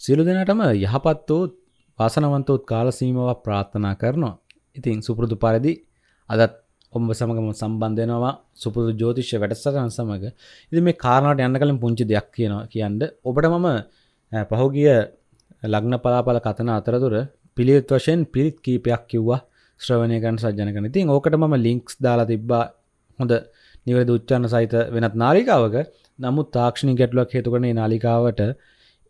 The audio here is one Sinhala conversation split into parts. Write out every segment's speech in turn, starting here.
සියලු දෙනාටම යහපත් වූ වාසනවන්තවත් කාලසීමාවක් ප්‍රාර්ථනා කරනවා. ඉතින් සුපුරුදු පරිදි අදත් ඔබ සමගම සම්බන්ධයනවා සුපුරුදු ජෝතිශ්‍ය වැඩසටහන් සමඟ ඉති මේ කාරණට යන්න කලින් පුංචි දෙයක් කියනවා කියන්න. ඔබට මම පහුගිය ලග්න පලාපල කතන අතරතුර පිළිත් වශයෙන් පිරිත් කීපයක් කිව්වා ශ්‍රවණයකන් සජ්ජනකන තින් ඕකට මම ලිංක්ස් දාලා තිබ්බා හොඳ නිවැරදි උච්චන්න සහිත වෙනත් නාලිකාවක. නමුත් තාක්ෂණි ගැටලුවක් හේතුකරන නාලිකාවට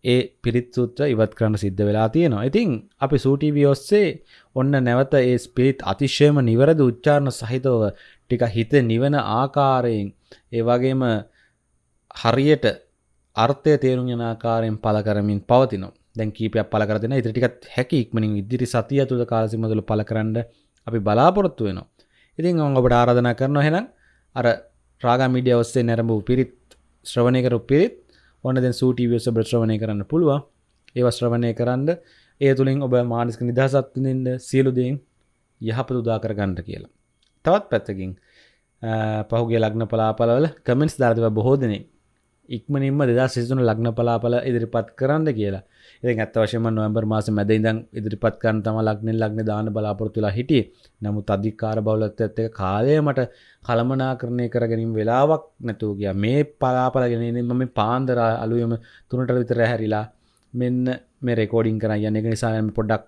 ඒ පිරිත් සූත්‍ර ඉවත් කරන්න සිද්ධ වෙලා තියෙනවා. ඉතින් අපි සූටීවී ඔස්සේ ඔන්න නැවත ඒ ස්පිරිත් අතිශයම නිවැරදි උච්චාරණ සහිතව ටික හිත නිවන ආකාරයෙන් ඒ වගේම හරියට අර්ථය තේරුම් යන ආකාරයෙන් පළ කරමින් පවතිනවා. දැන් කීපයක් පළ කර දෙන ඉතින් ටිකත් හැකි ඉක්මනින් ඉදිරි සතිය තුල කාල සීමාව තුල පළ කරන්න අපි බලාපොරොත්තු වෙනවා. ඉතින් මම ඔබට ආරාධනා කරනවා එහෙනම් අර රාගා මීඩියා ඔස්සේ නැරඹු පිරිත් ශ්‍රවණය කරපු පිරිත් ඔන්න දැන් සූටීවියස ශ්‍රවණය කරන්න පුළුවන් ඒව ශ්‍රවණය කරන්න ඒ තුළින් ඔබ මානසික නිදහසත් විඳින්න සියලු දේන් යහපත උදා කරගන්න කියලා. තවත් පැත්තකින් පහුගේ ලග්න පලාපලවල කමෙන්ට්ස් දාලා තිබා බොහෝ දෙනෙක් ඉක්මනින්ම 2023 ලග්න පලාපල ඉදිරිපත් කරන්න කියලා. ඉතින් ඇත්ත වශයෙන්ම නොවැම්බර් මාසේ මැද ඉඳන් ඉදිරිපත් කරන්න තමයි ලග්නෙන් ලග්න දාන්න බලාපොරොත්තු වෙලා හිටියේ. නමුත් අධිකාර බහුලත්වයත් එක්ක කාලය මට කළමනාකරණය කර ගැනීම වෙලාවක් නැතුව ගියා. මේ පලාපල ගෙනින්න මම පාන්දර අලුයම 3ට විතර හැරිලා මෙන්න මේ රෙකෝඩින් කරන්න යන්නේ. ඒක නිසා මම පොඩ්ඩක්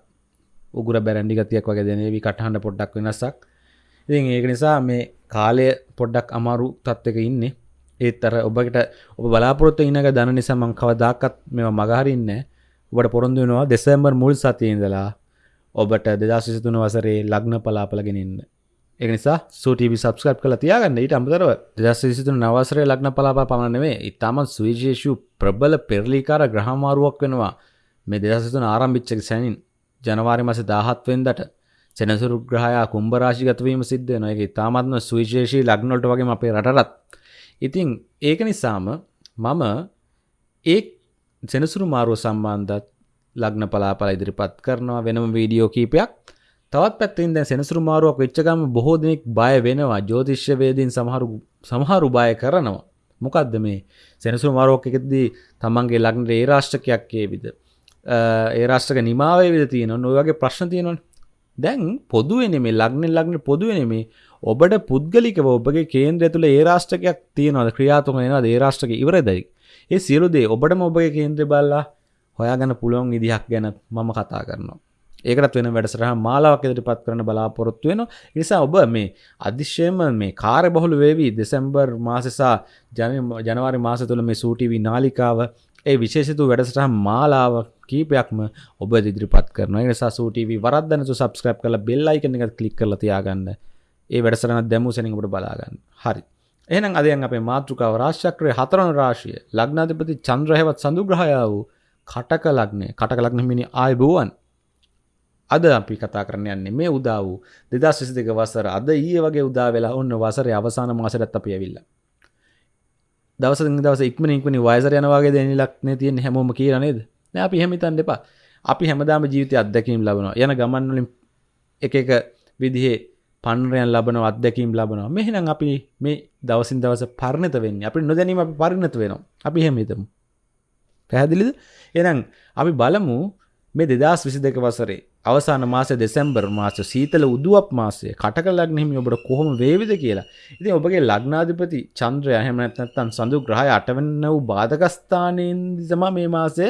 උගුර බැරැන්ඩි ගතියක් වගේ දැනේවි කටහඬ පොඩ්ඩක් වෙනසක්. ඉතින් ඒක නිසා මේ කාලය පොඩ්ඩක් අමාරු තත්ත්වයක ඉන්නේ. ඒත් අර ඔබට ඔබ බලාපොරොත්තු ඉන්නක දන නිසා මං කවදාකත් මේවා මගහරින්නේ ඔබට පොරොන්දු වෙනවා දෙසැම්බර් මුල් සතියේ ඉඳලා ඔබට 2023 වසරේ ලග්න පලාපලගෙන ඉන්න. ඒක නිසා සූටීවි සබස්ක්‍රයිබ් කරලා තියාගන්න. ඊට අමතරව 2023 නව වසරේ ලග්න පලාපල පමණ නෙමෙයි, ඊටමත් සුවිශේෂී ප්‍රබල පෙරලිකාර ග්‍රහ මාරුවක් වෙනවා. මේ 2023 ආරම්භිච්ච සැනින් ජනවාරි මාසේ 17 වෙනිදාට සෙනසුරු ග්‍රහයා කුම්භ රාශිගත වීම සිද්ධ වෙනවා. ඒක ඊටමත්ම සුවිශේෂී ලග්න වලට වගේම අපේ රටටත් ඉතින් ඒක නිසාම මම ඒ සෙනසුරු මාරුව සම්බන්ධත් ලග්න පලාපල ඉදිරිපත් කරනවා වෙනම වීඩියෝ කීපයක්. තවත් පැත්තින් දැන් සෙනසුරු මාරුවක් වෙච්චගම බොහෝ දෙනෙක් බය වෙනවා ජෝතිශ්‍ය වේදීන් සමහරු සමහරු බය කරනවා. මොකක්ද මේ සෙනසුරු මාරුවක් එකදී තමන්ගේ ලග්නට ඒ රාෂ්ටකයක් ඒවිද ඒ රාෂ්ටක නිමාවේ විද තියෙන නොය වගේ ප්‍රශ්න තියෙනවන. දැන් පොදුවෙන මේ ලග්න ලග්න පොදුවෙන මේ ඔබට පුද්ගලිකව ඔබගේ කේන්ද්‍රය තුළ ඒ රාෂ්ටකයක් තියෙනවද ක්‍රියාතුක වෙනවද ඒ රාෂ්ටක ඉවරදයි ඒ සියලු දේ ඔබටම ඔබගේ කේන්ද්‍රය බල්ලා හොයාගන්න පුළුවන් විදිහක් ගැන මම කතා කරනවා. ඒකටත් වෙන වැඩසටහන් මාලාවක් ඉදිරිපත් කරන්න බලාපොරොත්තු වෙනවා. ඒ නිසා ඔබ මේ අධිශයම මේ කාර්ය බහුල වේවි දෙසැම්බර් මාසෙසා ජනවාරි මාස තුළ මේ සූටිවි නාලිකාව. ඒ විශේෂතු වැඩසටහන් මාලාව කීපයක්ම ඔබ ඉදිරිපත් කරනවා. ඒ නිසා සූටිවි වරද්දනතු සබස්ක්‍රයිබ් කරලා බෙල් අයිකන් එක ක්ලික් කරලා තියාගන්න. ඒ වැඩසටහන දැමූ සැනින් ඔබට බලාගන්න. හරි. එහෙනම් අද යන් අපේ මාතෘකාව රාශිචක්‍රයේ හතරවන රාශිය ලග්නාධිපති චන්ද්‍ර හැවත් සඳු ග්‍රහය වූ කටක ලග්නේ කටක ලග්න හිමිනි ආයුබෝවන්. අද අපි කතා කරන්න යන්නේ මේ උදා වූ 2022 වසර අද ඊයේ වගේ උදා වෙලා ඔන්න වසරේ අවසාන මාසෙටත් අපි ඇවිල්ලා. දවසින් දවස ඉක්මන ඉක්මනින් වයසට යනවා වගේ දැනෙලක් නේ තියෙන්නේ හැමෝම කියලා නේද? නෑ අපි එහෙම හිතන්න එපා. අපි හැමදාම ජීවිතය අත්දැකීම් ලබනවා. යන ගමන් වලින් එක එක විදිහේ පණරයන් ලබන අත්දැකීම් ලබනවා. මෙහෙනම් අපි මේ දවසින් දවස පරණත වෙන්න. අපි නොදැනීම අපි පරිණත වෙනවා. අපි හෙමතමු පැහැදිලිද? එනම් අපි බලමු මේ දෙදස් විසි දෙක වසරේ අවසාන මාස දෙසැම්බර් මාස සීතල උදුවක් මාසය කටක ලග්නෙහිම ඔබට කොහොම වේවිද කියලා. ඉතින් ඔබගේ ලග්නාධිපති චන්ද්‍රය හැමනැත්නත්තන් සඳු ග්‍රහය අටවන්න වූ බාධකස්ථානයෙන් දිසම මේ මාසය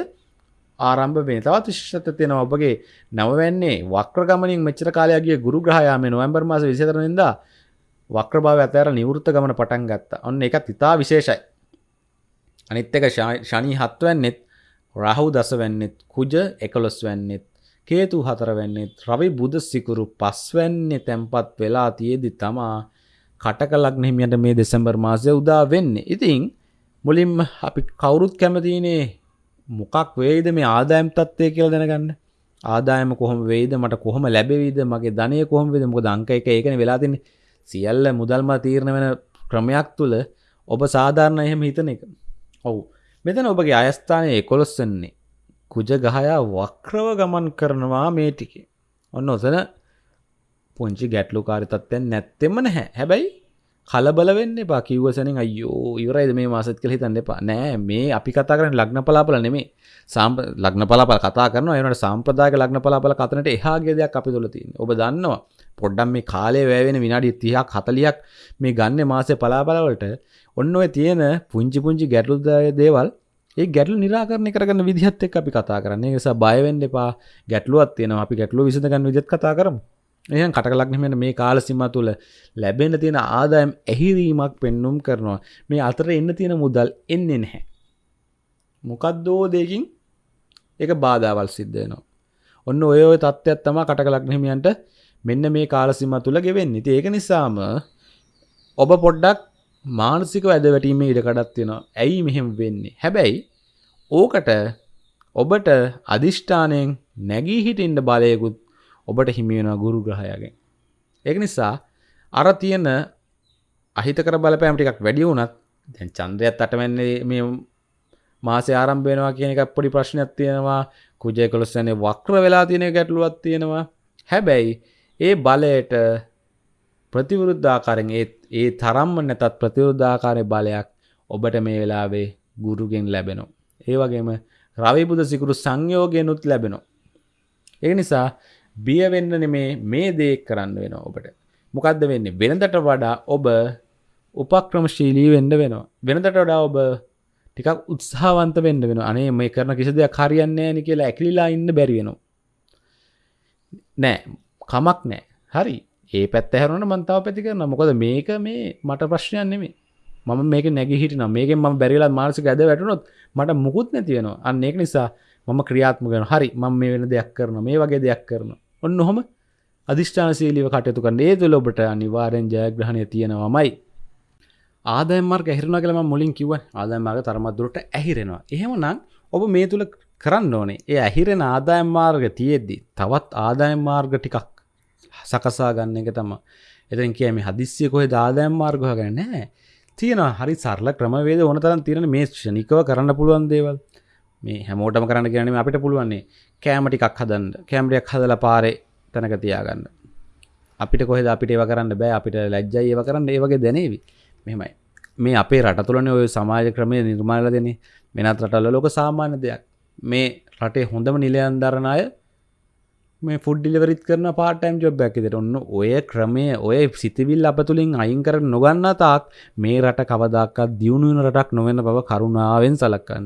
ආරම්භ වෙන තවත් විශේෂත්වයක් තියෙනවා ඔබගේ නවවැන්නේ වක්‍රගමනින් මෙච්චර කාලයක් ගිය ගුරු ග්‍රහයා මේ නොවැම්බර් මාස 24 වෙනිදා වක්‍රභාවය අතහැර නිවෘත්ත ගමන පටන් ගත්තා. ඔන්න ඒකත් ඉතා විශේෂයි. අනිත් එක ශනි 7 වෙන්නෙත් රාහු 10 වෙන්නෙත් කුජ 11 වෙන්නෙත් කේතු 4 වෙන්නෙත් රවි බුධ සිකුරු 5 වෙන්නේ තැම්පත් වෙලා තියෙදි තමා කටක ලග්න හිමියන්ට මේ දෙසැම්බර් මාසය උදා වෙන්නේ. ඉතින් මුලින්ම අපි කවුරුත් කැමතිනේ මොකක් වේද මේ ආදායම් තත්ත්වය කියලා දැනගන්න? ආදායම කොහොම වේද මට කොහොම ලැබෙවිද? මගේ ධනය කොහොම වේද මොකද අංක එක ඒකනේ වෙලා තින්නේ. සියල්ල මුදල්ම තීරණ වෙන ක්‍රමයක් තුල ඔබ සාධාරණ එහෙම හිතන එක. ඔව්. මෙතන ඔබගේ අයස්ථානයේ 11 වෙන්නේ. කුජ ගහයා වක්‍රව ගමන් කරනවා මේ ටිකේ. ඔන්න ඔතන පුංචි ගැටලුකාරී තත්ත්වයක් නැත්තෙම නැහැ. හැබැයි කලබල වෙන්න එපා. කිව්වසනින් අයෝ ඉවරයිද මේ මාසත් කළ හිතන්න එපා. නෑ මේ අපි කතා කරන ලග්න පලාපල නෙමේ. සාම්ප ලග්න පලාපල කතා කරන එනට සම්ප්‍රදායක ලග්න පලාපල කතනට එහාගේ දෙයක් අපි තුළ තින් ඔබ දන්නවා පොඩ්ඩම් මේ කාලය වැෑවෙන විනාඩි තිහක් හතලියක් මේ ගන්න මාසය පලාබලවලට ඔන්න ඔය තියෙන පුංචි පුංචි ගැටලුදාය දේවල් ඒ ගැටලු නිරාකරණය කරගන්න විදිහත් එක් අපි කතා කරන්නේ. නිසා බයවෙන්න එපා. ගැටලුවත් තියෙනවා. අපි ගැටලු විසඳගන්න විදිහත් කතා කරමු. එහෙනම් කටකලක්නෙමෙන මේ කාල සීම තුළ ලැබෙන තියෙන ආදායම් ඇහිරීමක් පෙන්නුම් කරනවා. මේ අතර එන්න තියෙන මුදල් එන්නේ නැහැ. මොකක්දෝ දෙකින්? එක බාධාවල් සිද්ධයනවා ඔන්න ඔය ඔය තත්ත්වයක් තමා කටකලක්නෙමියන්ට මෙන්න මේ කාලසිම තුළ ගෙවෙන්නේ. ති ඒක නිසාම ඔබ පොඩ්ඩක් මානසික ඇද වැටීම ඉඩකඩත් තියෙනවා. ඇයි මෙහෙම වෙන්නේ? හැබැයි ඕකට ඔබට අධිෂ්ඨානයෙන් නැගී හිටින්ට බලයකුත් ඔබට හිමියෙන ගුරු ග්‍රහයගෙන් ඒක නිසා අර තියෙන අහිතකර බලපෑම් ටිකක් වැඩි වුණත් දැන් චන්ද්‍රයත් අටවැන්නේ මේ මාසය ආරම්භයනවා කියන එකක් පොඩි ප්‍රශ්නයක් තියෙනවා කුජය කොළොස්සනේ වක්‍ර වෙලා තියෙන ගැටලුවත් තියෙනවා හැබැයි ඒ බලයට ප්‍රතිවරුද්ධාකාරෙන් ඒ ඒ තරම්ම නැතත් ප්‍රතිවරුද්ධාකාරය බලයක් ඔබට මේ වෙලාවේ ගුරුගෙන් ලැබෙනවා. ඒ වගේම රවිබුද සිකුරු සංයෝගයනුත් ලැබෙනවා. ඒ නිසා බියවෙන්න නෙමේ මේ දේ කරන්න වෙන ඔබට. මොකක්ද වෙන්නේ? වෙනදට වඩා ඔබ උපක්‍රමශීලී වෙන්න වෙනවා. වෙනදට වඩා ඔබ ටිකක් උත්සාහවන්ත වෙන්න වෙන අනේ මේ කරන කිසි දෙයක් හරියන්නේ නෑන කියලා ඇකිලිලා ඉන්න බැරිවෙනවා. නෑ. කමක් නෑ. හරි. ඒ පැත් හැරුණට මන්තාව පැති කරන මොකද මේක මේ මට ප්‍රශ්නයන් නෙමේ. මම මේක නැග හිටින මේක ම බැරිලා මානසික ඇද වැටනොත් මට මුකුත් නැතිවෙනවා අන්න ඒක නිසා මම ක්‍රියාත්ම කරන හරි. මම මේ වෙන දෙයක් කරන මේ වගේ දෙයක් කරන ඔන්න හොම අධිෂ්ඨානශීලිව කටයුතු කරන්න. ඒ තුළ ඔබට අනිවාරෙන් ජයග්‍රහණය තියෙනවාමයි. ආදයමර්ග ඇහිරන කළම මුලින් කිව ආදයමාර්ග තරමත්දුරට ඇහිරෙනවා. එහෙම නම් ඔබ මේ තුළ කරන්න ඕනේ. ඒ ඇහිරෙන ආදායම් මාර්ග තියෙද්දි තවත් ආදායම් මාර්ග ටිකක් සකසා ගන්න එක තම එතන් කියම හදිස්සිය කොහ දාදායම් මාර්ගහ ගැන නෑ තියෙන හරි සරල ක්‍රමවේද ඕන තරන් තියෙන මේ ෂනිකව කරන්න පුළුවන් දේවල්. මේ හැමෝටම කරන්න කියනම අපිට පුළුවන්නේ කෑමටිකක් හදන්න. කෑම්රියක් හදල පාරේ තැනක තියාගන්න. අපිට කොහෙද අපිට ඒව කරන්න බෑ. අපිට ලැජ්ජයි ඒව කරන්න. ඒවගේ දැනේවි. මෙමයි මේ අපේ රට තුළන ඔය සමාජ ක්‍රමය නිර්මාල දෙන වෙනත් රටල්ල ලෝක සාමාන්‍ය දෙයක්. මේ රටේ හොඳම නිලයන් දරණය මේ ෆුඩ් ඩිලිවරිත් කරන පාටයිම් ජොබ් ඇකිතට ඔන්න ඔය ක්‍රමය ඔය සිතිවිල් අප තුළින් අයින් කර නොගන්න තාක් මේ රට කවදක්කත් දියුණුවන රටක් නොවෙන බව කරුණාවෙන් සලක්කන්න.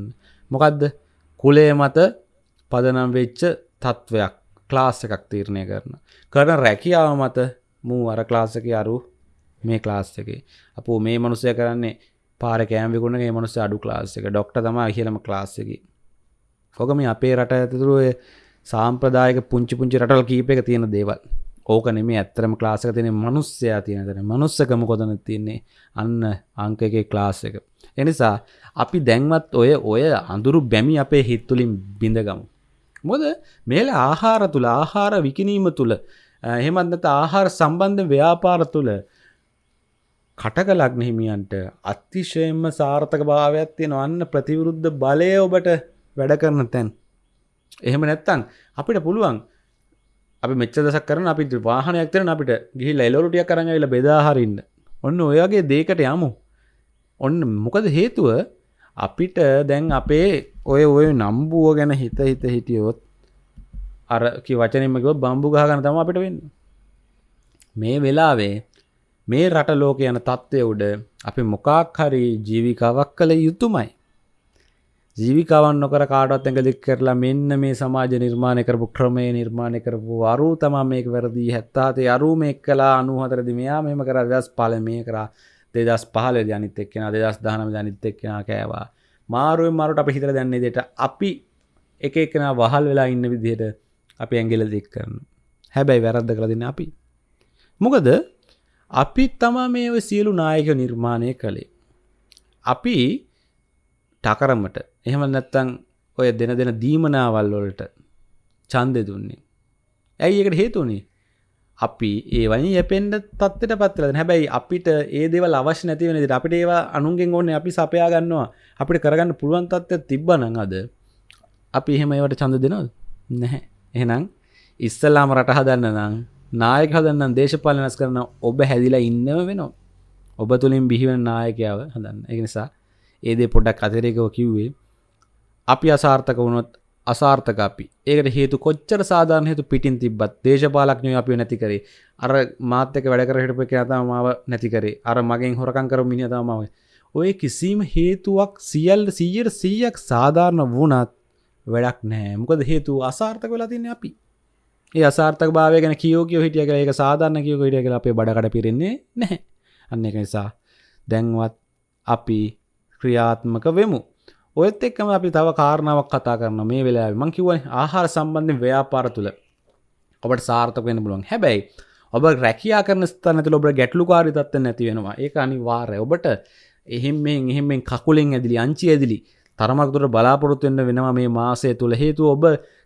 මොකක්ද කුලේ මත පදනම් වෙච්ච තත්ත්වයක් ක්ලාස් එකක් තීරණය කරන. කරන රැකියාව මත මූ අර ක්ලාසක අරු මේ ක්ලාස් එක. අපෝ මේ මනුසය කරන්නේ පාර කෑම්විකුණගේ මනුස්ස අඩු ක්ලාස් එක. ඩොක්ට තම කියලම ක්ලාස් එක. ොකම අපේ රට ඇතුරුව සාම්ප්‍රදායක පුංචි පුංචි රටල් කීප එක තියෙන දේවල්. ඕක නෙමේ ඇත්තරම ක්ලාසක තියෙන මනුස්සයා තියෙන තැන. මනුස්සකම කොතන තියන්නේ? අන්න අංක එක ක්ලාස් එක. එනිසා අපි දැන්වත් ඔය ඔය අඳුරු බැමි අපේ හිත්තුලින් බිඳගමු. මොද මේල ආහාර තුළ ආහාර විකිනීම තුළ එහෙමත්නත ආහාර සම්බන්ධ ව්‍යාපාර තුළ කටක ලග්නහිමියන්ට අතිශයෙන්ම සාර්ථක භාවයක් තියෙන අන්න ප්‍රතිවරුද්ධ බලය ඔබට වැඩ කරන තැන්. එහෙම නැත්තං අපිට පුළුවන් අපි මෙච්ච දසක් කරන අපි වාහනයක් තරන අපිට ගිහි ලයිලොරුටිය කරන්න වෙල බෙදාහරන්න ඔන්න ඔයගේ දේකට යමු. ඔන්න මොකද හේතුව? අපිට දැන් අපේ ඔය ඔය නම්බුව ගැන හිත හිත හිටියොත් අර වචනමක බම්බු ගහගන තම අපිට වෙන්න. මේ වෙලාවේ මේ රට ලෝක යන තත්ත්වය උඩ අපි මොකාක් හරි ජීවිකාවක් කළ යුතුමයි. ජීවිකාවන් නොකර කාටත් ඇඟ දික් කරලා මෙන්න මේ සමාජ නිර්මාණය කරපු ක්‍රමය නිර්මාණය කරපු අරු තමා මේක වැරදි. හැත්තාතේ අරු මේ කලා අනුහතරදි මෙයා මෙම කර දස් පල මේ කරා. දෙදස් පහල ජනිත එක්කෙන දෙදස් දහනම ජනිත එක්කෙන කෑවා. මාරුවෙන් මරුට අප හිතර දැන්නේ දෙට අපි එක එකන වහල් වෙලා ඉන්න විදිහට අපි ඇගිල දෙක් කරන හැබැයි වැරද්ද කළ දෙන්න අපි. මොකද අපි තමා මේ සියලු නායක නිර්මාණය කළේ. අපි ටකරමට එහෙම නැත්තං ඔය දෙන දෙන දීමනාවල් වලට චන්දෙ දුන්නේ. ඇයි එකට හේතුනේ අපි ඒවනි යපෙන්ට තත්වට පත්වල හැබැයි අපිට ඒ දෙවල් අවශ්‍ය නැතිවෙන ද අපිට ඒවා අනුන්ගෙන් ඕන්න අපි සපයා ගන්නවා. අපිට කරගන්න පුළුවන් තත්ත්ව තිබ්බනං අද අපි එහෙම ඒවට චන්ද දෙනවද? නැහැ. එහෙනම් ඉස්සල්ලාම රට හදන්න නම් නායක හදන්න දේශපාලනස් කරන ඔබ හැදිලා ඉන්නම වෙනවා. ඔබ තුළින් බිහිවෙන නායකයාව හදන්න. එක නිසා ඒදේ පොඩ්ඩක් අතරේකව කිව්වේ අපි අසාර්ථක වුණොත් අසාර්ථක අපි ඒකට හේතු කොච්චර සාධාරණ හේතු පිටින් තිබ්බත් දේශපාලක්ඥය අපි නැති කරේ. අර මාත්‍යක වැඩකර හිටප කතා මාව නැති කරේ. අර මගෙන් හොරකං කර මිනිතාමාව ඔය කිසිීම හේතුවක් සියල් සීයට සීයක් සාධාරණ වුණත් වැඩක් නෑ මොකද හේතු අසාර්ථක වෙලා තින්න අපි. ඒ අසාර්ථක භාවය ගැන කියෝ කියෝ හිටිය කළ එක සාධාරණ කියෝ හිටිය කළ අපේ බඩකට පිරෙන්නේ නැහැ. අන්න එක නිසා දැන්වත් අපි ක්‍රියාත්මක වෙමු. ඔයත් එක්කම අපි තව කාරණාවක් කතා කරන මේ වෙලා මං කිව්වයි ආහාර සම්බන්ධයෙන් ව්‍යාපාර තුළ ඔබට සාර්ථක වෙන්න පුළුවන්. හැබැයි ඔබ රැකයා කරන ස්ථාන තුළ ඔබ ගැටලුකාරී තත්ත්ව නැති වෙනවා. ඒක අනිවාර්යයි. ඔබට එහෙම්මෙන් එහෙම්මෙන් කකුලෙන් ඇදිලි අංචි ඇදිලි තරමක් දුරට බලාපොරොත්තු වෙන්න වෙනවා මේ මාසය තුළ හේතුව ඔබ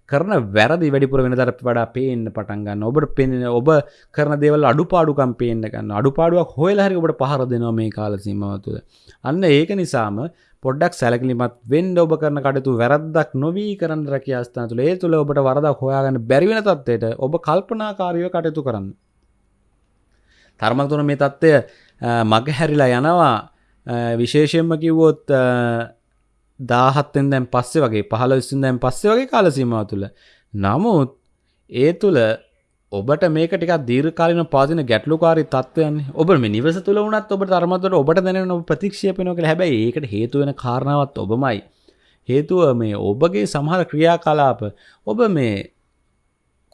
කරන වැරදි වැඩිපුර වෙන දර වඩා පේන්න පටන් ගන්න ඔබට පෙනෙන ඔබ කරන දේවල් අඩුපාඩුකම් පේන්න ගන්න අඩුපාඩුවක් හොයලා හරි ඔබට පහර දෙනවා මේ කාල සීමාව තුළ අන්න ඒක නිසාම පොඩ්ඩක් සැලකිලිමත් වෙන්ඩ ඔබ කරන කටතු වැරද්දක් නොවී කරන්න රැකියාස්ථාන තුළ. ඒ තුළ ඔබට වරදක් හොයාගන්න බැරිවෙන තත්වයට ඔබ කල්පනාකාරීව කටයුතු කරන්න. තරමක් තුන මේ තත්ත්වය මග හැරිලා යනවා. විශේෂයෙන්ම කිව්වොත් දාහත්තෙන් දැන් පස්සේ වගේ පහල විස්සුන් දැන් පස්සේ වගේ කාලසීමාව තුළ. නමුත් ඒ තුළ ඔබට මේක ටික දීර්කාලන පාතින ගැටලුකාරි තත්වයන්. ඔබ මේ නිවස තුළ වනත් ඔබ තරමතට ඔබට දැන ඔබ ප්‍රතික්ෂපනක හැබැයි ඒකට හේතුවෙන කාරණාවත් ඔබමයි. හේතුව මේ ඔබගේ සමහර ක්‍රියා කලාප ඔබ මේ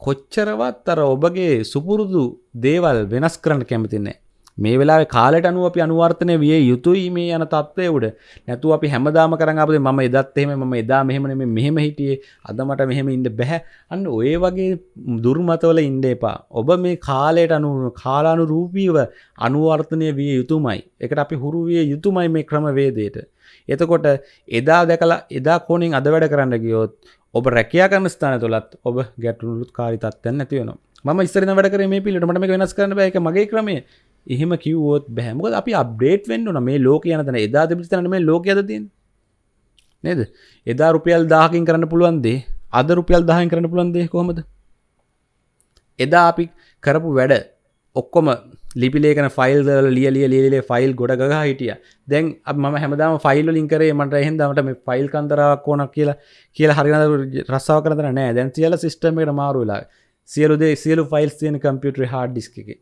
කොච්චරවත් අර ඔබගේ සුපුරුදු දේවල් වෙනස් කරන්න කැමතින්නේ මේ වෙලා කාලට අනුව අපි අනුවර්තනය විය යුතුයි මේ යන තත්වය උඩ. නැතු අපි හැමදාම කරන්න අපද ම එදත් එහෙම ම එදා මෙහෙමන මෙහෙම හිටියේ. අදමට මෙහෙම ඉන්න බැහැ. අන්න ඔය වගේ දුර්මතවල ඉන්ඩ එපා. ඔබ මේ කාලයට අනු කාලානු රූපීව අනුවර්තනය විය යුතුමයි. එකට අපි හුරු විය යුතුමයි මේ ක්‍රම වේදයට එතකොට එදා දැකලා එදා කෝනින් අද වැඩ කරන්න ගියොත් ඔබ රැකයා කරන ස්ථාන තුළත් ඔබ ගැටුණුත් කාරි තත්වන්න නැතිවනවා ම ඉස්තර වැඩ කර මේ පිළිට මට වෙනස් කරන බැක මගේ ක්‍රමේ එහෙම කිව්වොත් බැහමකද අපි අප්ඩේට් වෙන්න න මේ ලෝක යනතන එදා තිබිතන මේ ලෝක ඇදතින් නේද? එදා රුපියල් දාහකින් කරන්න පුළුවන්දේ අද රුපියල් දහන් කරන්න පුළන්දේ කොහොමද? එදා අපි කරපු වැඩ ඔක්කොම ලිපිලේකන ෆයිල් ලිය ලිය ලියලේ ෆයිල් ගොඩ ගහ හිටිය. දැන් ම හැමදාම ෆයිල් ලින්කරේ මට එහෙදමට මේ ෆයිල් කන්දරාවක් ඕනක් කියලා කියලා හරින රස්සාව කරන නෑ. දැන් සියල සිස්ටමට මාරුවෙලා සියලුදේ සියලු ෆයිල්ස් තියෙන කම්පියුටර් හාඩ් ඩිස්ක එක.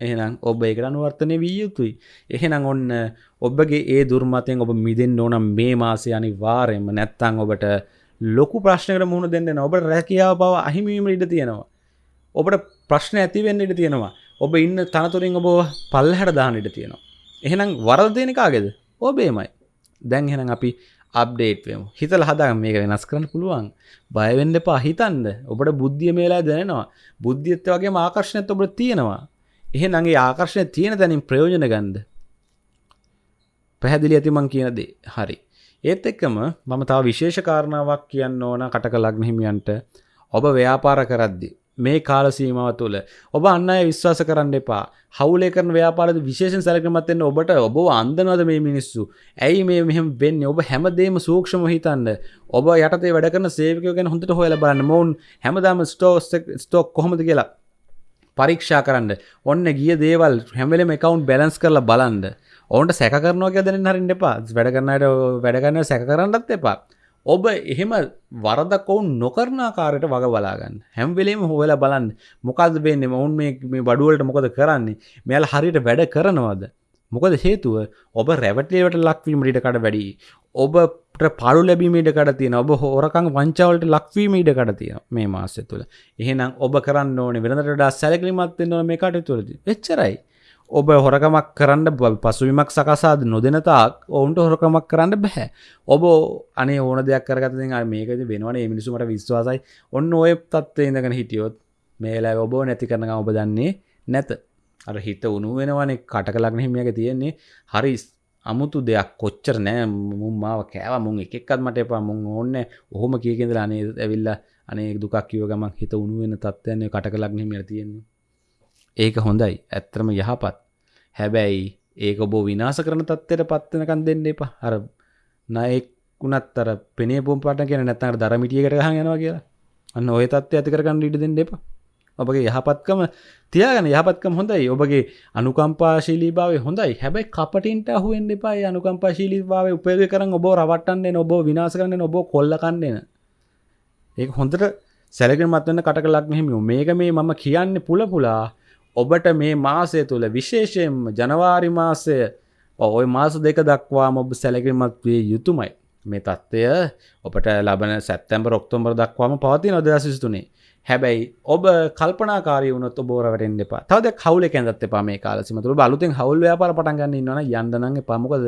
එහෙනම් ඔබ එකට අනුවර්තනය විය යුතුයි. එහෙනම් ඔන්න ඔබගේ ඒ දුර්මතයෙන් ඔබ මිදෙන් ඕනම් මේ මාසය අනි වාරයෙන්ම නැත්තං ඔබට ලොකු ප්‍රශ්නකට මුහුණ දෙන්න ඔබ රැකියාව බව අහිමීම ඉඩ තියෙනවා. ඔබට ප්‍රශ්න ඇතිවෙන්න ඉඩ තියෙනවා. ඔබ ඉන්න තනතුරින් ඔබ පල්ලහැට දාන ඉඩ තියෙනවා. එහෙනම් වරද දෙනකාගෙද ඔබේමයි. දැන් හෙනම් අපි අප්ඩේට්වම හිතල හදා මේක වෙනස් කරන්න පුළුවන්. බයවෙන්න එපා. හිතන්ද ඔබට බුද්ධිය මේලා දැනෙනවා. බුද්ධියත්ත වගේ ආකර්ශණයත් ඔබට තියෙනවා. එහෙ නගේ ආකර්ශණය තියෙන තැනින් ප්‍රයෝජන ගන්ද පැහැදිලි ඇතිමං කියන දේ. හරි. ඒත් එක්කම මම තාව විශේෂ කාරණාවක් කියන්න ඕන කටක ලග්න හිමියන්ට. ඔබ ව්‍යාපාර කරද්දි මේ කාල සීමාව තුළ ඔබ අන්න අය විශ්වාස කරන්න එපා. හවුලේ කරන ව්‍යාපාරද විශේෂ සැලකමත්වෙන්න ඔබට ඔබ අන්දනවද මේ මිනිස්සු? ඇයි මේ මෙහම වෙන්න? ඔබ හැමදේම සූක්ෂම හිතන්න. ඔබ යටතේ වැඩ කරන සේවකයෝ ගැන හොඳට හොයල බලන්න. මොවුන් හැමදාම ස්ටෝස් ස්ටෝක් කොහොමද කියලා. පරීක්ෂා කරන්න. ඔන්න ගිය දේවල් හැමලම එකකවුන්් බැලන්ස් කරලා බලන්ද ඔවන්ට සැක කරනවා ගැදන හරින්න එපා. වැඩ කරන්නට වැඩගන්න සැක කරන්නත් එපා. ඔබ එහෙම වරදක් ඔවුන් නොකරනාකාරයට වග බලාගන්න හැම්වෙලේම හොවෙලා බලන්න. මොකද වෙන්නේ? ඔවුන් මේ බඩුවලට මොකද කරන්නේ? මෙයාල හරියට වැඩ කරනවාද? මොකද හේතුව? ඔබ රැවටලේවට ලක්වීම රිටකට වැඩි ඔබට පළු ලැබීමට කට තියෙන ඔබ හෝරකං වංචාවලට ලක්වීම ඉඩ කට තියෙන මේ මාසය තුළ එහෙනම් ඔබ කරන්න ඕනේ වෙනට සැලකිලිමත්වෙන්න මේ කට තුළද එච්චරයි. ඔබ හොරකමක් කරන්න පසුවිමක් සකසාද නොදෙනතාක් ඔවුන්ට හොරකමක් කරන්න බැහැ ඔබ අනේ ඕන දෙයක් කරගත මේකද වෙනවන. මිනිසුමට විශ්වාසයි. ඔන්න ඔය තත්ව ඉඳගෙන හිටියොත් මේලා ඔබ නැති කරන ඔබ දන්නේ නැත. අර හිත උනු වෙනවනේ. කටක ලගන හිමියක තියෙන්නේ. හරි අමුතු දෙයක් කොච්චර නෑ. මුම් මාව කෑව. මුන් එකක්ත් මට එපා. මුන් ඕන්න ඔහොම කියකෙදලා අනේ ඇවිල්ලා අනේ දුකක් කිව ගමන් හිත උණු වෙන තත්ත්වයන්නේ කටක ලගන හිමිය තියෙන්නේ. ඒක හොඳයි. ඇත්තරම යහපත්. හැබැයි ඒක බෝ විනාස කරන තත්වයට පත්වනකන් දෙන්න එපා. අර නයෙක් වුණත් අර පෙනේ පුම් පට කියෙන නැත්තර දරමිටියකට හයනවා කියලා. අන්න ඔය තත්ව ඇති කරගන්න ඉට දෙන්න එපා. ඔබගේ යහපත්කම තියාගන යහපත්කම හොඳයි. ඔබගේ අනුකම්පාශීලී භාව හොඳයි. හැබැයි කපටින්ට අහුවෙන් එපායි අනුකම්පාශීලී භාව උපයග කරන්න ඔබ රවට්ටන්නේ ඔබ විනාස කරන්න ඔබ කොල්ලකන්නේන ඒ හොඳට සැලකෙන මත්වන්න කටක ලක් මෙහිම මේක මේ මම කියන්න පුල පුලා. ඔබට මේ මාසය තුළ විශේෂයෙන්ම ජනවාරි මාසය ඔය මාස දෙක දක්වා මොබ සැලකිමත් විය යුතුමයි. මේ තත්ත්වය ඔබට ලබන සැත්තැම්බ රොක්තොම්බර දක්වාම පවති නොද සිස්තුනේ හැබැයි ඔබ කල්පනාකාරය වුණත් බෝරවට එපා. තවද කවුල කැඳත් එපා මේ කාලසිමතුර බලුතින් හවල් ව්‍යාපාර පටන්ගන්න ඉන්නවන යන්දනගේ පමකද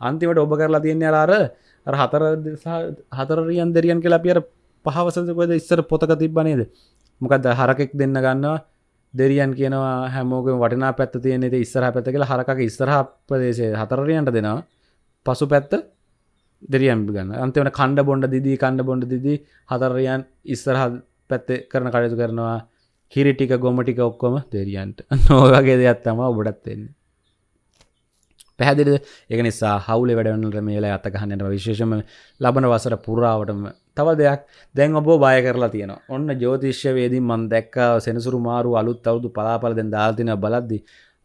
අන්තිමට ඔබ කරලා තියන්නේ අරාර හතර හතරරියන් දෙරියන් කියලා පියර පහවසකොද ඉස්සර පොතක තිබ්බනේද මොකක්ද හරකෙක් දෙන්න ගන්නවා. දෙරියන් කියනවා හැමෝක වටනා පැත්ත තියනෙ ඉස්සර පැත්ත කියලා හරක ඉස්සරහ ප්‍රදේශය හතරරියන්ට දෙනවා. පසු පැත්ත දෙරියම් ගන්න. අන්තිවන කණ්ඩ බොන්ඩ දිදී කණ්ඩ බොන්ඩ දිදී හතරරියන් ඉස්සරහ පැත්තේ කරන කටයුතු කරනවා. කිරිටික ගොමටික ඔක්කොම දෙරියන්ට නෝවගේ දෙයක් තම ඔබටත්වෙන්නේ පැහැදිලි එක නිසා හවුල වැඩවන්නට මේලා අතකහන්නට විශේෂම ලබන වසර පුරාවටම තව දෙයක් දැන් ඔබ බය කරලා තියෙන ඔන්න ජෝතිශ්‍ය වේදී මන් දැක්ක සෙනසුරු මාරු අලුත් අවුදු පලාපල දෙෙන් දාල්තින බලද්දි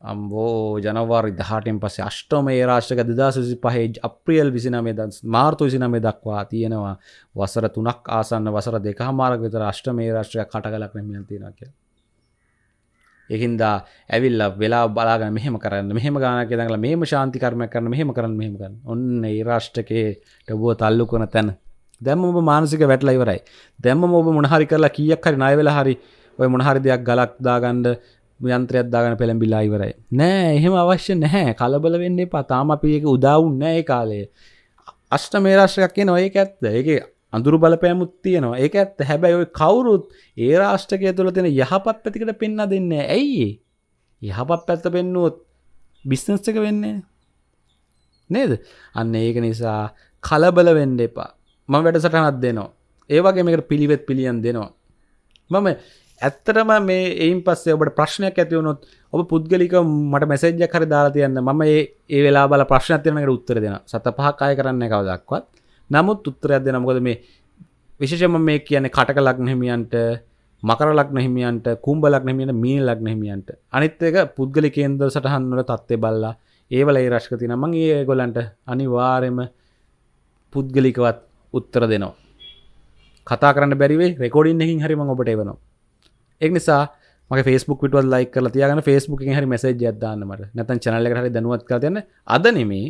අම්බෝ ජනවාරි දහටෙන් පස්සේ අෂ්ටෝම ඒ රාශ්ක දෙදාසසි පහේ අප්‍රියල් විසිනමේ ද මාර්තු විසිනමේ දක්වා තියෙනවා වසර තුනක් ආසන්න වසර දෙක මාරක විතර අෂ්ටමේ රාශ්‍රයක් කටගලක් නැමියන් තියෙන කිය එහින්දා ඇවිල්ල වෙලා බලාගන්න මෙහෙම කරන්න මෙහෙම ගානක දඟල මේම ශාන්තිකර්මය කරන මෙහෙම කරන්න මෙහෙම කරන්න. ඔන්න ඒ රාෂ්ටකයේ ටබුව තල්ලු කොන තැන. දැම්ම ඔබ මානසික වැටලා ඉවරයි. දැම්ම ඔබ මොනහරි කරලා කියක් හරි ණය වෙලා හරි ඔය මොනහරි දෙයක් ගලක් දාගන්න යන්ත්‍රයක් දාගන්න පෙළඹිලා ඉවරයි. නෑ එහෙම අවශ්‍ය නැහැ. කලබල වෙන්න එපා. තාම අපි ඒක උදාවුන් නෑ ඒ කාලේ. අෂ්ට මේ රාශ්‍රයක් කියන ඔය ඇත්ත. ඒක අඳුරු බලපෑමුත් තියෙනවා. ඒක ඇත්ත. හැබැයි ඔය කවුරුත් ඒ රාෂ්ටකය තුළ තියෙන යහපත් පැතිකට පෙන්න්න දෙන්න ඇයි යහපත් පැත්ත පෙන්නුවොත් බිස්නස් එක වෙන්නේ නේද? අන්න ඒක නිසා කලබල වෙන්ඩ එපා. මම වැඩසටහනත් දෙනවා. ඒවගේ මේකට පිළිවෙත් පිළියන් දෙනවා. මම ඇත්තටම මේ එයින් පස්සේ ඔබට ප්‍රශ්නයක් ඇතිවුණොත් ඔබ පුද්ගලික මට මැසේජ්ජ කර දාලා තියන්න. මම ඒ වෙලා බල ප්‍රශ්නතියනකට උත්තර දෙෙන සත පහක් අය කරන්න කවදක්වත්. නමුත් උත්තරයක් දෙන මොකද මේ විශේෂම මේ කියන්නේ කටක ලක්න හිමියන්ට මකර ලක්න හිමියන්ට කුම්ඹ ලක්න හිමියන්ට මී ලක්න හිමියන්ට. අනිත් එක පුද්ගලි කේන්දර සටහන් වල තත්ත්වය බලලා ඒවල ඒ රශ්ක තියෙන මං ඒ ගොල්ලන්ට අනිවාර්යයෙන්ම පුද්ගලිකවත් උත්තර දෙනවා. කතා කරන්න බැරිවේ රෙකෝඩින් එකින් හරි මං ඔබට එවනවා. එක් නිසා මගේ ෆස්බුක් විටවල් ලයි කල තියගන ෆස්බුක් හරි මෙසේජ් අදදාන්නමට නැතන් චනල්ල හරි දනුවත් කරයන්න අද නෙමේ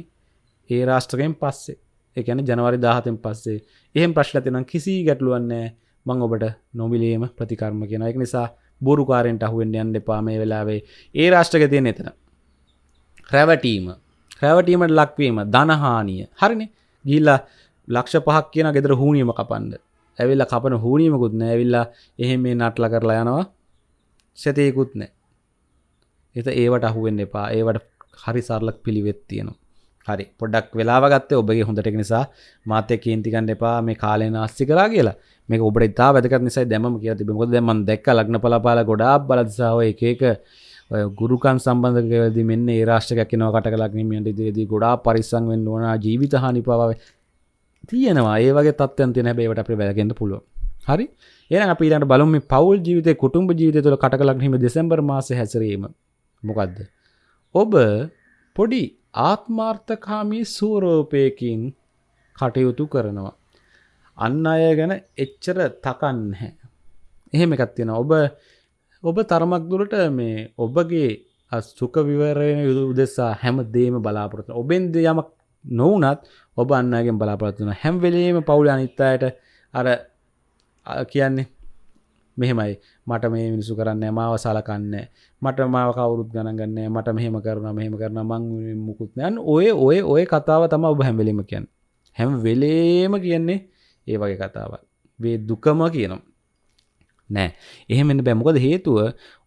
ඒ රාෂ්ටකයෙන් පස්සේ. එකන ජනවරි දාහතෙන් පස්සේ. එහෙම ප්‍රශ්ල තිනම් කිසි ගැටලුවන්නේ මං ඔබට නොමිලේම ප්‍රතිකර්ම කියෙන එක නිසා බොරුකාරෙන්ට අහුවෙන් යන්න එපා මේ වෙලාවේ. ඒ රාෂ්ටක තියෙන එතන. රැවටීම. රැවටීමට ලක්වීම. ධනහානිය. හරිනි. ගිල්ලා ලක්ෂ පහක් කියන ගෙදර හූනියම කපන්ඩ ඇවිල්ල කපන හූනීමකුත් නෑ. ඇවිල්ලා එහෙම මේ නටල කරලා යනවා. සැතයකුත් නෑ. එත ඒවට අහුවෙන් එපා. ඒවට හරි සරලක් පිළිවෙත් තියෙනවා. හරි. පොඩක් වෙලාගත්තේ ඔබගේ හොඳට නිසා. මාතය කේන්තිකන්න එපා. මේ කාලෙන අස්සි කරා කියලා. මේ ඔබට ඉතා වැදක නිසා දැම කිය තිබ ොද ම දැක් ලක්න පලපාල ගොඩා බලදසාාව එකක ගුරුකන් සම්බන්ධකද මෙන්න ඒ රාෂ්ටක නව කට ලක්නීමට දේදී ගොඩා පරිසං වෙන්න ඕන. ජීවිත හනි පව තියෙනවා. ඒවගේ තත්වයන් තින බේවට අප වැලගෙන්ට පුළුව හරි? ඒ අපිට බලම පවල් ජීවිත කුටුම්ඹ ජීවිත තුළ කටලක්නීම දෙසැම්බර් මාස හැසරීම. මොකක්ද ඔබ පොඩි ආත්මාර්ථකාමී සූරෝපයකින් කටයුතු කරනවා. අන්න අය ගැන එච්චර තකන්හැ එහෙම එකත් තියෙන ඔබ ඔබ තරමක් දුරට මේ ඔබගේ සුක විවරය යුතු උදෙසා හැම දේම බලාපොරොත්තු ඔබෙන්ද යමක් නොවනත් ඔබ අන්නගෙන් බලාපොරත්තුන හැම්වෙලීම පවුල අනිත්තායට අර කියන්නේ මෙහෙමයි. මට මේ මිනිසු කරන්න මාව සලකන්න මට මාව කවුරුත් ගණගන්න මට මෙහෙම කරන මෙහෙම කරන මං මුකුත්නයන් ඔය ඔය ඔය කතාව තම ඔබ හැම්වෙලීම කියන්න. හැම වෙලේම කියන්නේ ඒ වගේ කතාව වේ දුකම කියනම් නෑ. එහෙමෙන් බැමොකද හේතුව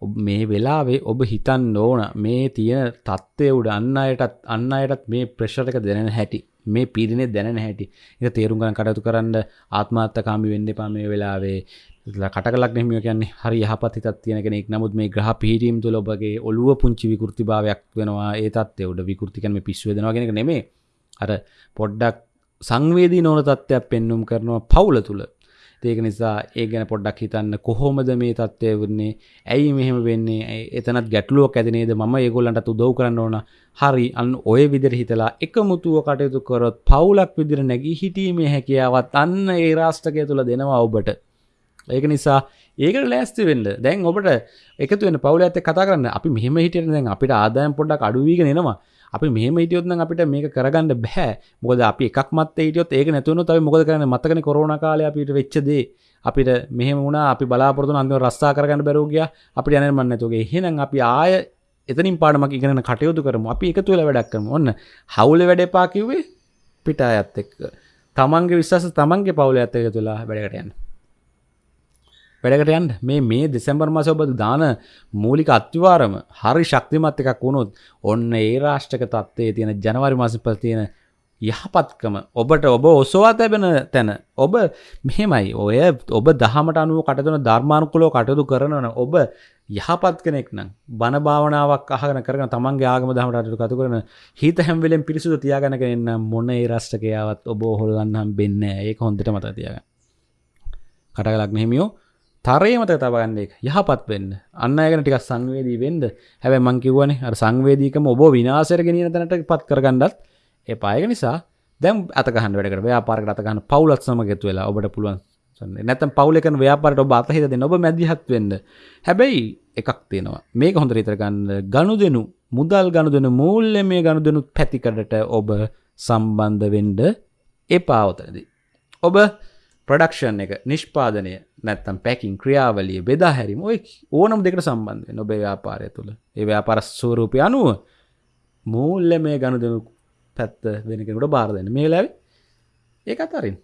ඔබ මේ වෙලාවේ ඔබ හිතන් ඕන. මේ තියෙන තත්ත්වය උඩ අන්න අයටත් අන්න අයටත් මේ ප්‍රශ්ටක දැනෙන හැටි. මේ පිරිනේ දැන හැටි. එක තේරුම් ගන කටයුතු කරන්න ආත්මාර්ථකාමි වෙන්න එපා මේ වෙලාවේ. කටකලක් නෙමිය කියන්නේ හරි යහපත් හිතත් තියෙන කෙනෙක්. නමුත් මේ ග්‍රහ පිහිටීම් තුළ ඔබගේ ඔළුව පුංචි විකෘතිභාවයක් වෙනවා. ඒ තත්ත්වය උඩ විකෘති කරන පිස්සුව දෙනවා කෙනෙක් නෙමේ අර පොඩ්ඩක් සංවේදී නොවන තත්ත්වයක් පෙන්නුම් කරනවා පවුල තුළ. ඒක නිසා ඒ ගැන පොඩ්ඩක් හිතන්න කොහොමද මේ තත්ත්වය වන්නේ? ඇයි මෙහෙම වෙන්නේ? එතනත් ගැටලුවක් ඇතිනේද මම ඒගොල්ලන්ට උදව් කරන්න ඕන. හරි අන්න ඔය විදිර හිතලා එකමුතුව කටයුතු කරොත් පවුලක් විදිර නැගී හිටීමේ හැකියාවත් අන්න ඒ රාෂ්ටකය තුළ දෙනවා ඔබට. ඒක නිසා ඒකට ලෑස්ති වෙන්න. දැන් ඔබට එකතු වෙන පවුල ඇත කතා කරන්න. අපි මෙහෙම හිටියට දැන් අපිට ආදායම් පොඩ්ඩක් අඩුවීගෙන එනවා. අපි මෙහම හිටියොත්න අපිට මේක කරගන්න බැහැ මොකද අපි එකක් මත් හිටියොත් ඒක නැතුවන තයි මොකද කරන මතකන කොරුණ කාලය අපිට වෙච්චදේ අපිට මෙහම වුණා අපි බලාපොරතු අන්තිම රස්සා කරගන්න බැරෝගිය අපි යනමන්න තුගේ හෙනම් අපි ආය එතනින් පාඩමක් ඉගෙන කටයුතු කරම. අපි එක තුළ වැඩක් කරම. ඔන්න හවුල වැඩපා කිව්වේ පිටා ඇත් එක්ක. තමන්ගේ විශ්වාස තමන්ගේ පවුල ඇත්තක තුලා වැඩකටයන්න වැඩකට යන්න. මේ මේ දෙසැම්බර් මස ඔබ දාන මූලික අත්තිවාරම හරි ශක්තිමත් එකක් වුණොත් ඔන්න ඒ රාෂ්ටක තත්වයේ තියෙන ජනවරි මාස පල තියෙන යහපත්කම ඔබට ඔබ ඔසවා තැබෙන තැන ඔබ මෙහෙමයි. ඔය ඔබ දහමට අනුව කටතුන ධර්මානුකුලෝ කටයුතු කරනවන ඔබ යහපත් කෙනෙක් නම් බණ භාවනාවක් අහගෙන කරන තමන්ගේ ආගම දහමට කතු කරන හිත හැම්වෙලෙන් පිරිසුද තියාගැන එන්න මොන්න ඒ රෂ්ටකයාවත් ඔබ හොල්ලන්නම් වෙන්න ඒක හොඳට මත තියාග කටගලක් මෙහිමියෝ. තරේමත තබගන්න එක යහපත් වෙන්න. අන්න අයගෙන ටික සංවේදී වෙන්ද හැබැ මංකිවන අ සංවේදීකම ඔබ විනාසර ගෙනියන තැනට පත් කරගන්නත් ඒ පායක නිසා දැම් අතකහන් වැඩකට ව්‍යාපාරක අතකහන්න පවුලත් සමගතු වෙලා ඔබට පුළුවන්. නැතම් පවුලකන ව්‍යාපාරට ඔබ අතහිද ඔබ මැදිහත් වෙන්න. හැබැයි එකක් තියෙනවා. මේක හොඳ රිතරගන්න ගණු දෙනු මුදල් ගණු දෙන මූල්ල මේ ගණු දෙනු පැතිකඩට ඔබ සම්බන්ධ වෙන්ඩ එපාවතනදී ඔබ ප්‍රඩක්ෂන් එක නිෂ්පාදනය නැත්තම් පැකින් ක්‍රියාවලිය බෙදා හැරිම ඔය ඕනම් දෙකට සම්බන්ධය නොබේ ව්‍යාපාරය තුළ. ඒ ව්‍යාපාර ස්වරූපය අනුව මූල්ල මේ ගණු දෙනු පැත්ත වෙනකෙනට බාර දෙන්න. මේ ලැවි ඒකත් අරින්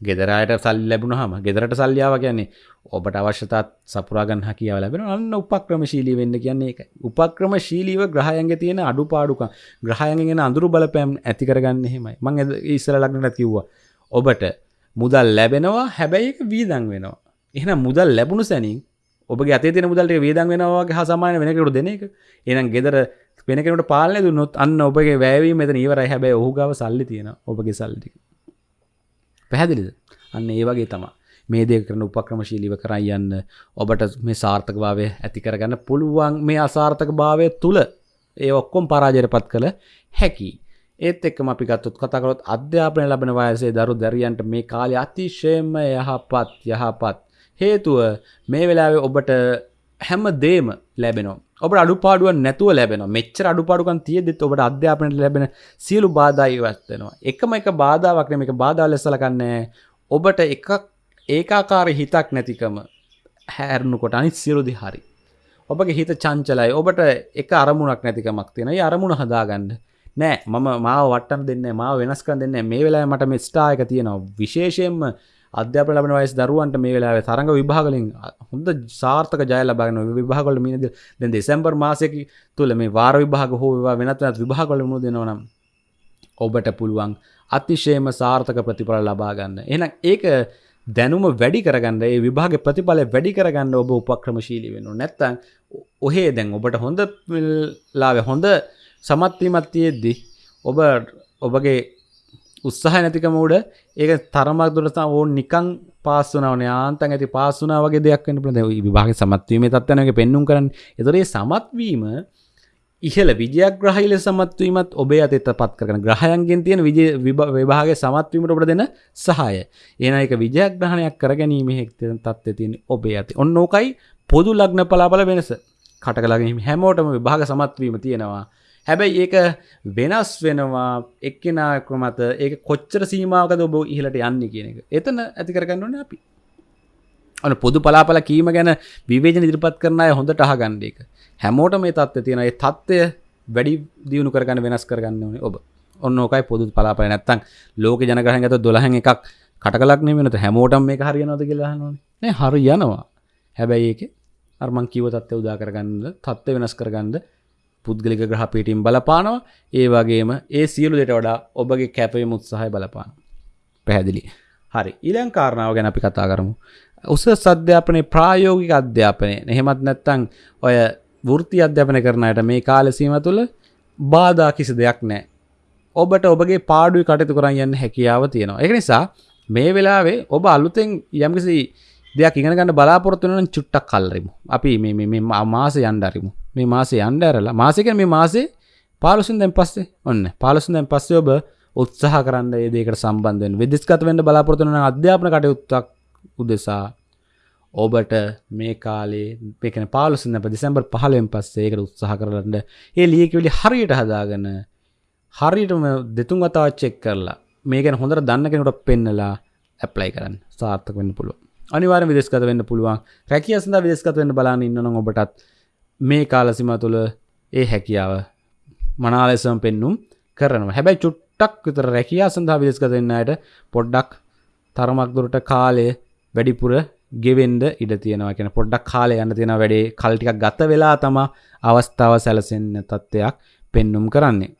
ගෙදරයට සල් ලැබුණ හම ගෙදරට සල්ලියාව කියන්නේ ඔබට අවශ්‍යතාත් සපුරාගන් හැකියාව ලැබෙන අන්න උපක්‍රම ශීලී වෙන්න කියන්නේ එක උපක්‍රම ශීලීව ග්‍රහයන්ග තියෙන අඩු පාඩුක ග්‍රහයන්ගෙන අඳුරු බලපෑම් ඇතිකරගන්න හෙමයි මං ඉස්සර ලක්නට කිව්වා. ඔබට මුදල් ලැබෙනවා හැබැයි එක වීදන් වෙනවා. එහෙනම් මුදල් ලැබුණු සැනින් ඔබගේ අතේ තියෙන මුදල්ට වේදන් වෙනවාගේ හා සමාන වෙනකට දෙන එක. එහෙනම් ගෙදර වෙන කෙනෙකුට පාලනය දුන්නොත් අන්න ඔබගේ වැෑවීම මෙතන ඉවරයි. හැබැයි ඔහු ගාව සල්ලි තියෙන ඔබගේ සල්ලි ටික. පැහැදිලිද? අන්න ඒ වගේ තමා මේ දේ කරන උපක්‍රමශීලිව කරයි යන්න ඔබට මේ සාර්ථක භාවය ඇති කරගන්න පුළුවන්. මේ අසාර්ථක භාවය තුළ ඒ ඔක්කොම් පරාජයට පත් කළ හැකි ඒත් එක්කම අපි ගත්තොත් කතා කරොත් අධ්‍යාපනය ලබන වයසේ දරු දැරියන්ට මේ කාලේ අතිශයම යහපත් යහපත්. හේතුව මේ වෙලාවේ ඔබට හැම දේම ලැබෙනවා. ඔබ අඩුපාඩුවන් නැතුව ලැබෙන මෙච්චර අඩුපාඩුකන් තියෙදෙත් ඔබට අධ්‍යාපනයට ලැබෙන සියලු බාධා ඉවත්වෙනවා එකම එක බාධාවක් නෙම එක බාධා ලෙසලකන්නේ ඔබට එකක් ඒකාකාර හිතක් නැතිකම හැරණු කොට අනිත් සියලුදි හරි. ඔබගේ හිත චංචලයි. ඔබට එක අරමුණක් නැතිකමක් තියෙන අරමුණ හදාගන්න. නෑ මම මාව වට්ටම් දෙන්න මාව වෙනස්කන් දෙන්න මේ වෙලා මට මේ ස්ටායක තියෙනවා විශේෂයෙන්ම අධ්‍යාපන ලබන වයස් දරුවන්ට මේ වෙලාවේ තරඟ විභාගලින් හොඳ සාර්ථක ජය ලබාගෙන විභාගවල මිනද දැන් දෙසැම්බර් මාසයක තුල මේ වාර විභාග හෝ වේවා වෙනත් වෙනත් විභාගවල මුණ දෙනවා නම් ඔබට පුළුවන් අතිශයම සාර්ථක ප්‍රතිඵල ලබා ගන්න. එහෙනම් ඒක දැනුම වැඩි කරගන්න ඒ විභාග ප්‍රතිඵල වැඩි කරගන්න ඔබ උපක්‍රමශීලී වෙන්න ඕනේ. නැත්තම් ඔහේ දැන් ඔබට හොඳ ලාවේ හොඳ සමත්වීමත් තියෙද්දි ඔබ ඔබගේ උත්සාහ නැතිකම උඩ ඒක තරමක් දුරට ඕන් නිකං පාස්සුනවන ආන්තන් ඇති පාසුනා වගේ දෙයක් වන්න පළ විභාග සමත්වීම තත්වනක පෙන්නුම් කරන්න. එතරේ සමත්වීම ඉහල විජයග්‍රහහිල සමත්වීමත් ඔබේ අතත පත් කරන ග්‍රහයන්ගෙන් තියෙන විජ විභාග සමත්වීමට ඔබට දෙන සහය. ඒන එක විජයග්‍රහණයක් කරගැනීම හෙක්ත තත්ව තියෙන ඔබේ ඇති ඔන්න ඕකයි පොදු ලග්න පලාපල වෙනස. කටකලගීම හැමෝටම විභාග සමත්වීම තියෙනවා. හැබැයි ඒක වෙනස් වෙනවා එක්කෙනාක මත. ඒ කොච්චර සීමාවකද ඔබ ඉහලට යන්න කියන එක. එතන ඇති කරගන්නවන අපි. අන පොදු පලාපල කීම ගැන විවේජන ඉදිරිපත් කරන අය හොඳට අහගන්න එක හැමෝට මේ තත්ව තියෙන ඒ තත්ත්වය වැඩි දියුණු කරගන්න වෙනස් කරගන්න ඕනේ ඔබ. ඔන්න ඕකයි පොදු පලාපල. නැත්තං ලෝක ජනගහන් ඇත දොළහැන් එකක් කටකලක් නෙමෙනත හැමෝටම මේ හරියනොද කියලා නේ හරි යනවා හැබැයි ඒක අර්මං කිව තත්ත්ව උදා කරගන්න තත්ත්ව වෙනස් කරගන්න පුද්ගලික ග්‍රහපීටින් බලපානවා. ඒ වගේම ඒ සියලු දෙට වඩා ඔබගේ කැපවීම උත්සාහය බලපාන පැහැදිලි. හරි. ඊළං කාරණාව ගැන අපි කතා කරමු. උස සධ්‍යාපනය ප්‍රායෝගික අධ්‍යාපනය. එහෙමත් නැත්තං ඔය වෘත්ති අධ්‍යාපන කරනයට මේ කාලසීම තුළ බාධා කිසි දෙයක් නෑ ඔබට ඔබගේ පාඩුව කටතු කරන්න යන්න හැකියාව තියෙනවා. එක නිසා මේ වෙලාවේ ඔබ අලුතෙන් යම්කිසි දෙයක් ඉගෙන ගන්න බලාපොරොත්තු වෙන නම් චුට්ටක් කල්රිමු. අපි මේ මේ මේ මාසේ යන්න අරිමු. මේ මාසේ යන්න ඇරලා මාසේ කියන්නේ මේ මාසේ 15 වෙනිදාන් පස්සේ ඔන්න 15 වෙනිදාන් පස්සේ ඔබ උත්සාහ කරන්න ඒ දෙයකට සම්බන්ධ වෙන්න. විදේශගත වෙන්න බලාපොරොත්තු වෙන අධ්‍යාපන කටයුත්තක් උදෙසා ඔබට මේ කාලේ මේ කියන්නේ 15 වෙනිදා දෙසැම්බර් 15 වෙනි පස්සේ ඒකට උත්සාහ කරන්න ඒ ලියකියවිලි හරියට හදාගෙන හරියටම දෙතුන් වතාවක් චෙක් කරලා මේ ගැන හොඳට දන්න කෙනෙකුට පෙන්නලා ඇප්ලයි කරන්න සාර්ථක වෙන්න පුළුවන්. අනිවාර්යෙන් විදේශගත වෙන්න පුළුවන්. රැකියාව සඳහා විදේශගත වෙන්න බලන්න ඉන්නනම් ඔබටත් මේ කාල සීමාව තුළ ඒ හැකියාව මනාලෙසම පෙන්눔 කරනවා. හැබැයි චුට්ටක් විතර රැකියාව සඳහා විදේශගත වෙන්න අයට පොඩ්ඩක් තරමක් දුරට කාලය වැඩිපුර ගෙවෙන්ඩ ඉඩ තියෙනවා කියෙන පොඩ්ඩක් කාලය යන්න තියෙන වැඩේ කල්ටික ගත වෙලා තම අවස්ථාව සැලසෙන්න තත්ත්වයක් පෙන්නුම් කරන්නේ.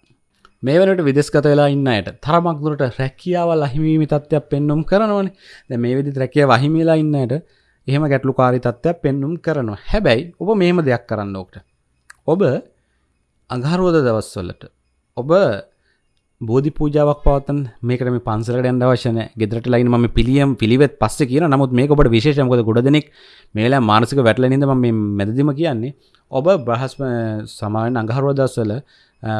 මේ වනට විදෙස්ගත වෙලා ඉන්නයට තරමක්දුරට රැකියාවල් අහිමීමි තත්ත්වයක් පෙන්නුම් කරනවන ද මේ විදි රැකිය වහිමිලා ඉන්නයට එහෙම ගැටලු කාරි තත්ත්වයක් පෙන්නුම් කරනවා හැබැයි ඔබ මෙහෙම දෙයක් කරන්න ඕක්ට. ඔබ අඟහරුවද දවස්වලට ඔබ බෝධි පූජාවක් පවතන් මේකට මේ පන්සලට යන්න අවශ්‍ය නැහැ. ගෙදරට ලයින් මම පිළියම් පිළිවෙත් පස්සේ කියන නමුත් මේක ඔබට විශේෂයි මොකද ගොඩ දෙනෙක් මේලා මානසික වැටලෙන ඉඳ මම මේ මැදදිම කියන්නේ ඔබ බ්‍රහස්ම සමාවෙන් අඟහරුවා දවස්වල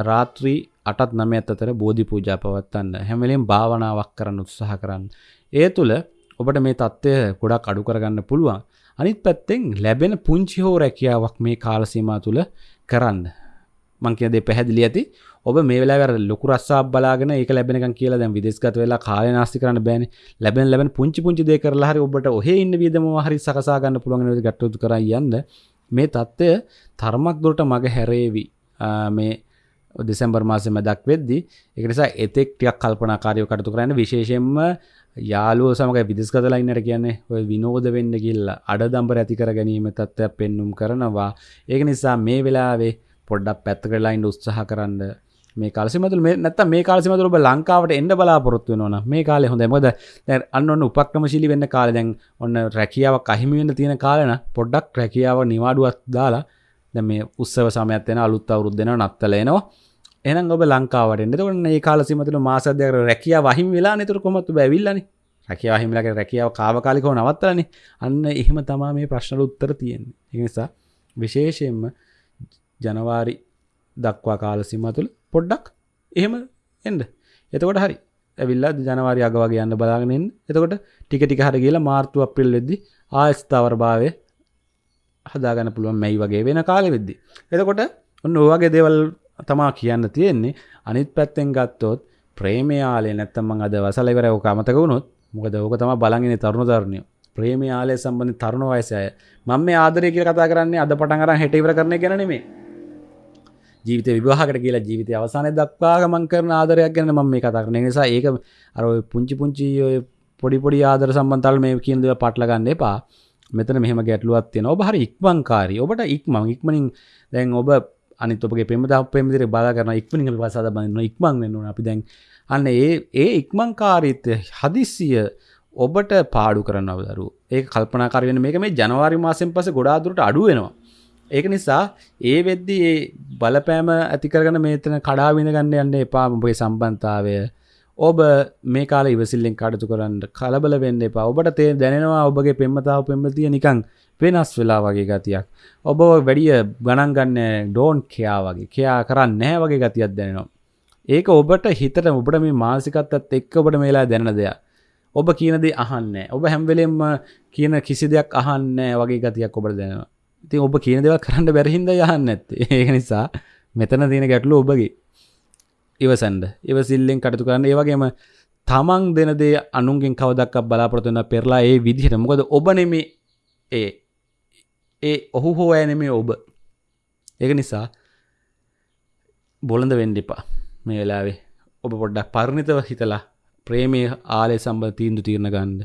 රාත්‍රී 8ත් 9ත් අතර බෝධි පූජා පවත්වන්න හැම වෙලෙම භාවනාවක් කරන්න උත්සාහ කරන්න. ඒ තුල ඔබට මේ තත්ත්වය ගොඩක් අඩු කරගන්න පුළුවන්. අනිත් පැත්තෙන් ලැබෙන පුංචි හෝ රැකියාවක් මේ කාල සීමාව තුළ කරන්න. මං කියන දේ පැහැදිලි ඇති. ඔබ මේ වෙලාවේ අර ලොකු රස්සාවක් බලාගෙන ඒක ලැබෙනකන් කියලා දැන් විදේශගත වෙලා කාලය නාස්ති කරන්න බෑනේ. ලැබෙන ලැබෙන පුංචි පුංචි දේ කරලා හරි ඔබට ඔහේ ඉන්න වියදම හරි සකසා ගන්න පුළුවන් වෙන විදිහට ගැටුතු කරා යන්න. මේ தත්ත්වය තර්මක් දොරට මග හැරේවි. මේ දෙසැම්බර් මාසෙ මැදක් වෙද්දි ඒක නිසා එතෙක් ටිකක් කල්පනාකාරීව කටයුතු කරන්න. විශේෂයෙන්ම යාළුවෝ සමග විදෙස්ගතලා ඉන්නට කියන්නේ ඔය විනෝද වෙන්න ගිහිල්ලා අඩදම්බර ඇති කර ගැනීම තත්ත්වයක් පෙන්눔 කරනවා. ඒක නිසා මේ වෙලාවේ පොඩ්ඩක් පැත්තකට ලයින් උත්සාහ කරන්න. මේ කාලසිමතුල මේ නැත්තම් මේ කාලසිමතුල ඔබ ලංකාවට එන්න බලාපොරොත්තු වෙනවා නම් මේ කාලේ හොඳයි. මොකද දැන් අන්න ඔන්න උපක්‍රමශීලී වෙන්න කාලේ දැන් ඔන්න රැකියාවක් අහිමි වෙන්න තියෙන කාලේ නම් පොඩ්ඩක් රැකියාව නිවාඩුවක් දාලා දැන් මේ උත්සව සමයක් වෙන අලුත් අවුරුද්ද දෙනවා නත්තල එනවා. එහෙනම් ඔබ ලංකාවට එන්න එතකොට මේ කාලසිමතුල මාස දෙකකට රැකියාව අහිමි වෙලා නේද කොහොමද ඔබ ඇවිල්ලානේ? රැකියාව අහිමි වෙලා රැකියාව කාවකාලිකව නවත්තලානේ. අන්න එහෙම තමයි මේ ප්‍රශ්නවල උත්තර තියෙන්නේ. ඒ නිසා විශේෂයෙන්ම ජනවාරි දක්වා කාල සීමා තුළ පොඩ්ඩක් එහෙම එන්න. එතකොට හරි. ඇවිල්ලා ජනවාරි අග වගේ යන්න බලාගෙන එන්න එතකොට ටික ටික හරි ගිහලා මාර්තු අප්‍රේල් වෙද්දි ආයෙත් ස්ථාවර භාවය හදාගන්න පුළුවන්. මැයි වගේ වෙන කාලෙ වෙද්දි. එතකොට ඔන්න ඔය වගේ දේවල් තමා කියන්න තියෙන්නේ අනිත් පැත්තෙන් ගත්තොත් ප්‍රේමයාලේ නැත්තම් මං අද වසල ඉවර ඔක අමතක වුණොත් මොකද ඕක තමයි බලන් ඉන්නේ තරුණ තරුණියෝ ප්‍රේමයාලේ සම්බන්ධ තරුණ වයසේ අය මම මේ ආදරය කියලා කතා කරන්නේ අද පටන් අරන් හෙට ඉවර කරන එක ගැන නෙමෙයි ජීවිත විවාහකට කියලා ජීවිතය අවසානය දක්වා ගමන් කරන ආදරයක් ගැන මම මේ කතා කරන නිසා ඒක අර ඔය පුංචි පුංචි ඔය පොඩි පොඩි ආදර සම්බන්ධතාවල මේ කියන දේ පාටල ගන්න එපා. මෙතන මෙහෙම ගැටලුවක් තියෙනවා. ඔබ හරි ඉක්මන්කාරී. ඔබට ඉක්මන් ඉක්මනින් දැන් ඔබ අනිත් ඔබගේ පෙම්වතා පෙම්වතිර බලා කරන ඉක්මනින් අපි පස්සාද බඳින්න ඉක්මන් වෙන්න ඕන. අපි දැන් අන්න ඒ ඒ ඉක්මන්කාරීත්වය හදිස්සිය ඔබට පාඩු කරනව දරුවෝ. ඒක කල්පනාකාරී වෙන මේක මේ ජනවාරි මාසෙන් පස්සේ ගොඩාක් දුරට අඩු වෙනවා. ඒක නිසා ඒ වෙද්දි ඒ බලපෑම ඇතිකරගන මේතන කඩා විඳ ගන්න යන්න එපා ඔබේ සම්බන්ධතාවය ඔබ මේ කාල ඉවසිල්ලෙන් කටතු කරන්න කලබල වෙන්න එපා. ඔබට තේ දැනෙනවා ඔබගේ පෙම්මතාව පෙම්මතිය නිකං වෙනස් වෙලා වගේ ගතියක්. ඔබ වැඩිය ගණන් ගන්න ඩෝන් කයා වගේ කයා කරන්න නෑ වගේ ගතියක් දැනෙනවා. ඒක ඔබට හිතට ඔබට මේ මාසිකත්තත් එක්ක ඔබට මේලා දැන දෙයක්. ඔබ කියනදේ අහන්න ඔබ හැම්වෙලෙම්ම කියන කිසි දෙයක් අහන්න වගේ ගතියක් ඔබට දැනවා ඉතින් ඔබ කියන දේවල් කරන්න බැරිහින්ද යහන්න ඇත්තේ ඒක නිසා මෙතන තියෙන ගැටලු ඔබගේ. ඉවසන්ඩ ඉවසිල්ලෙන් කටතු කරන්න. ඒවගේම තමන් දෙන දේ අනුන්ගෙන් කවදක් බලාපොරතුන්න පෙරලා ඒ විදිහට. මොකද ඔබ නෙමේ ඒ ඒ ඔහු හෝ ඇනෙමේ ඔබ. ඒක නිසා බොළඳ වෙන්ඩිපා මේ වෙලාවේ ඔබ පොඩ්ඩක් පරණිතව හිතලා ප්‍රේමය ආලය සම්බ තීන්දු තීරණ ගන්ද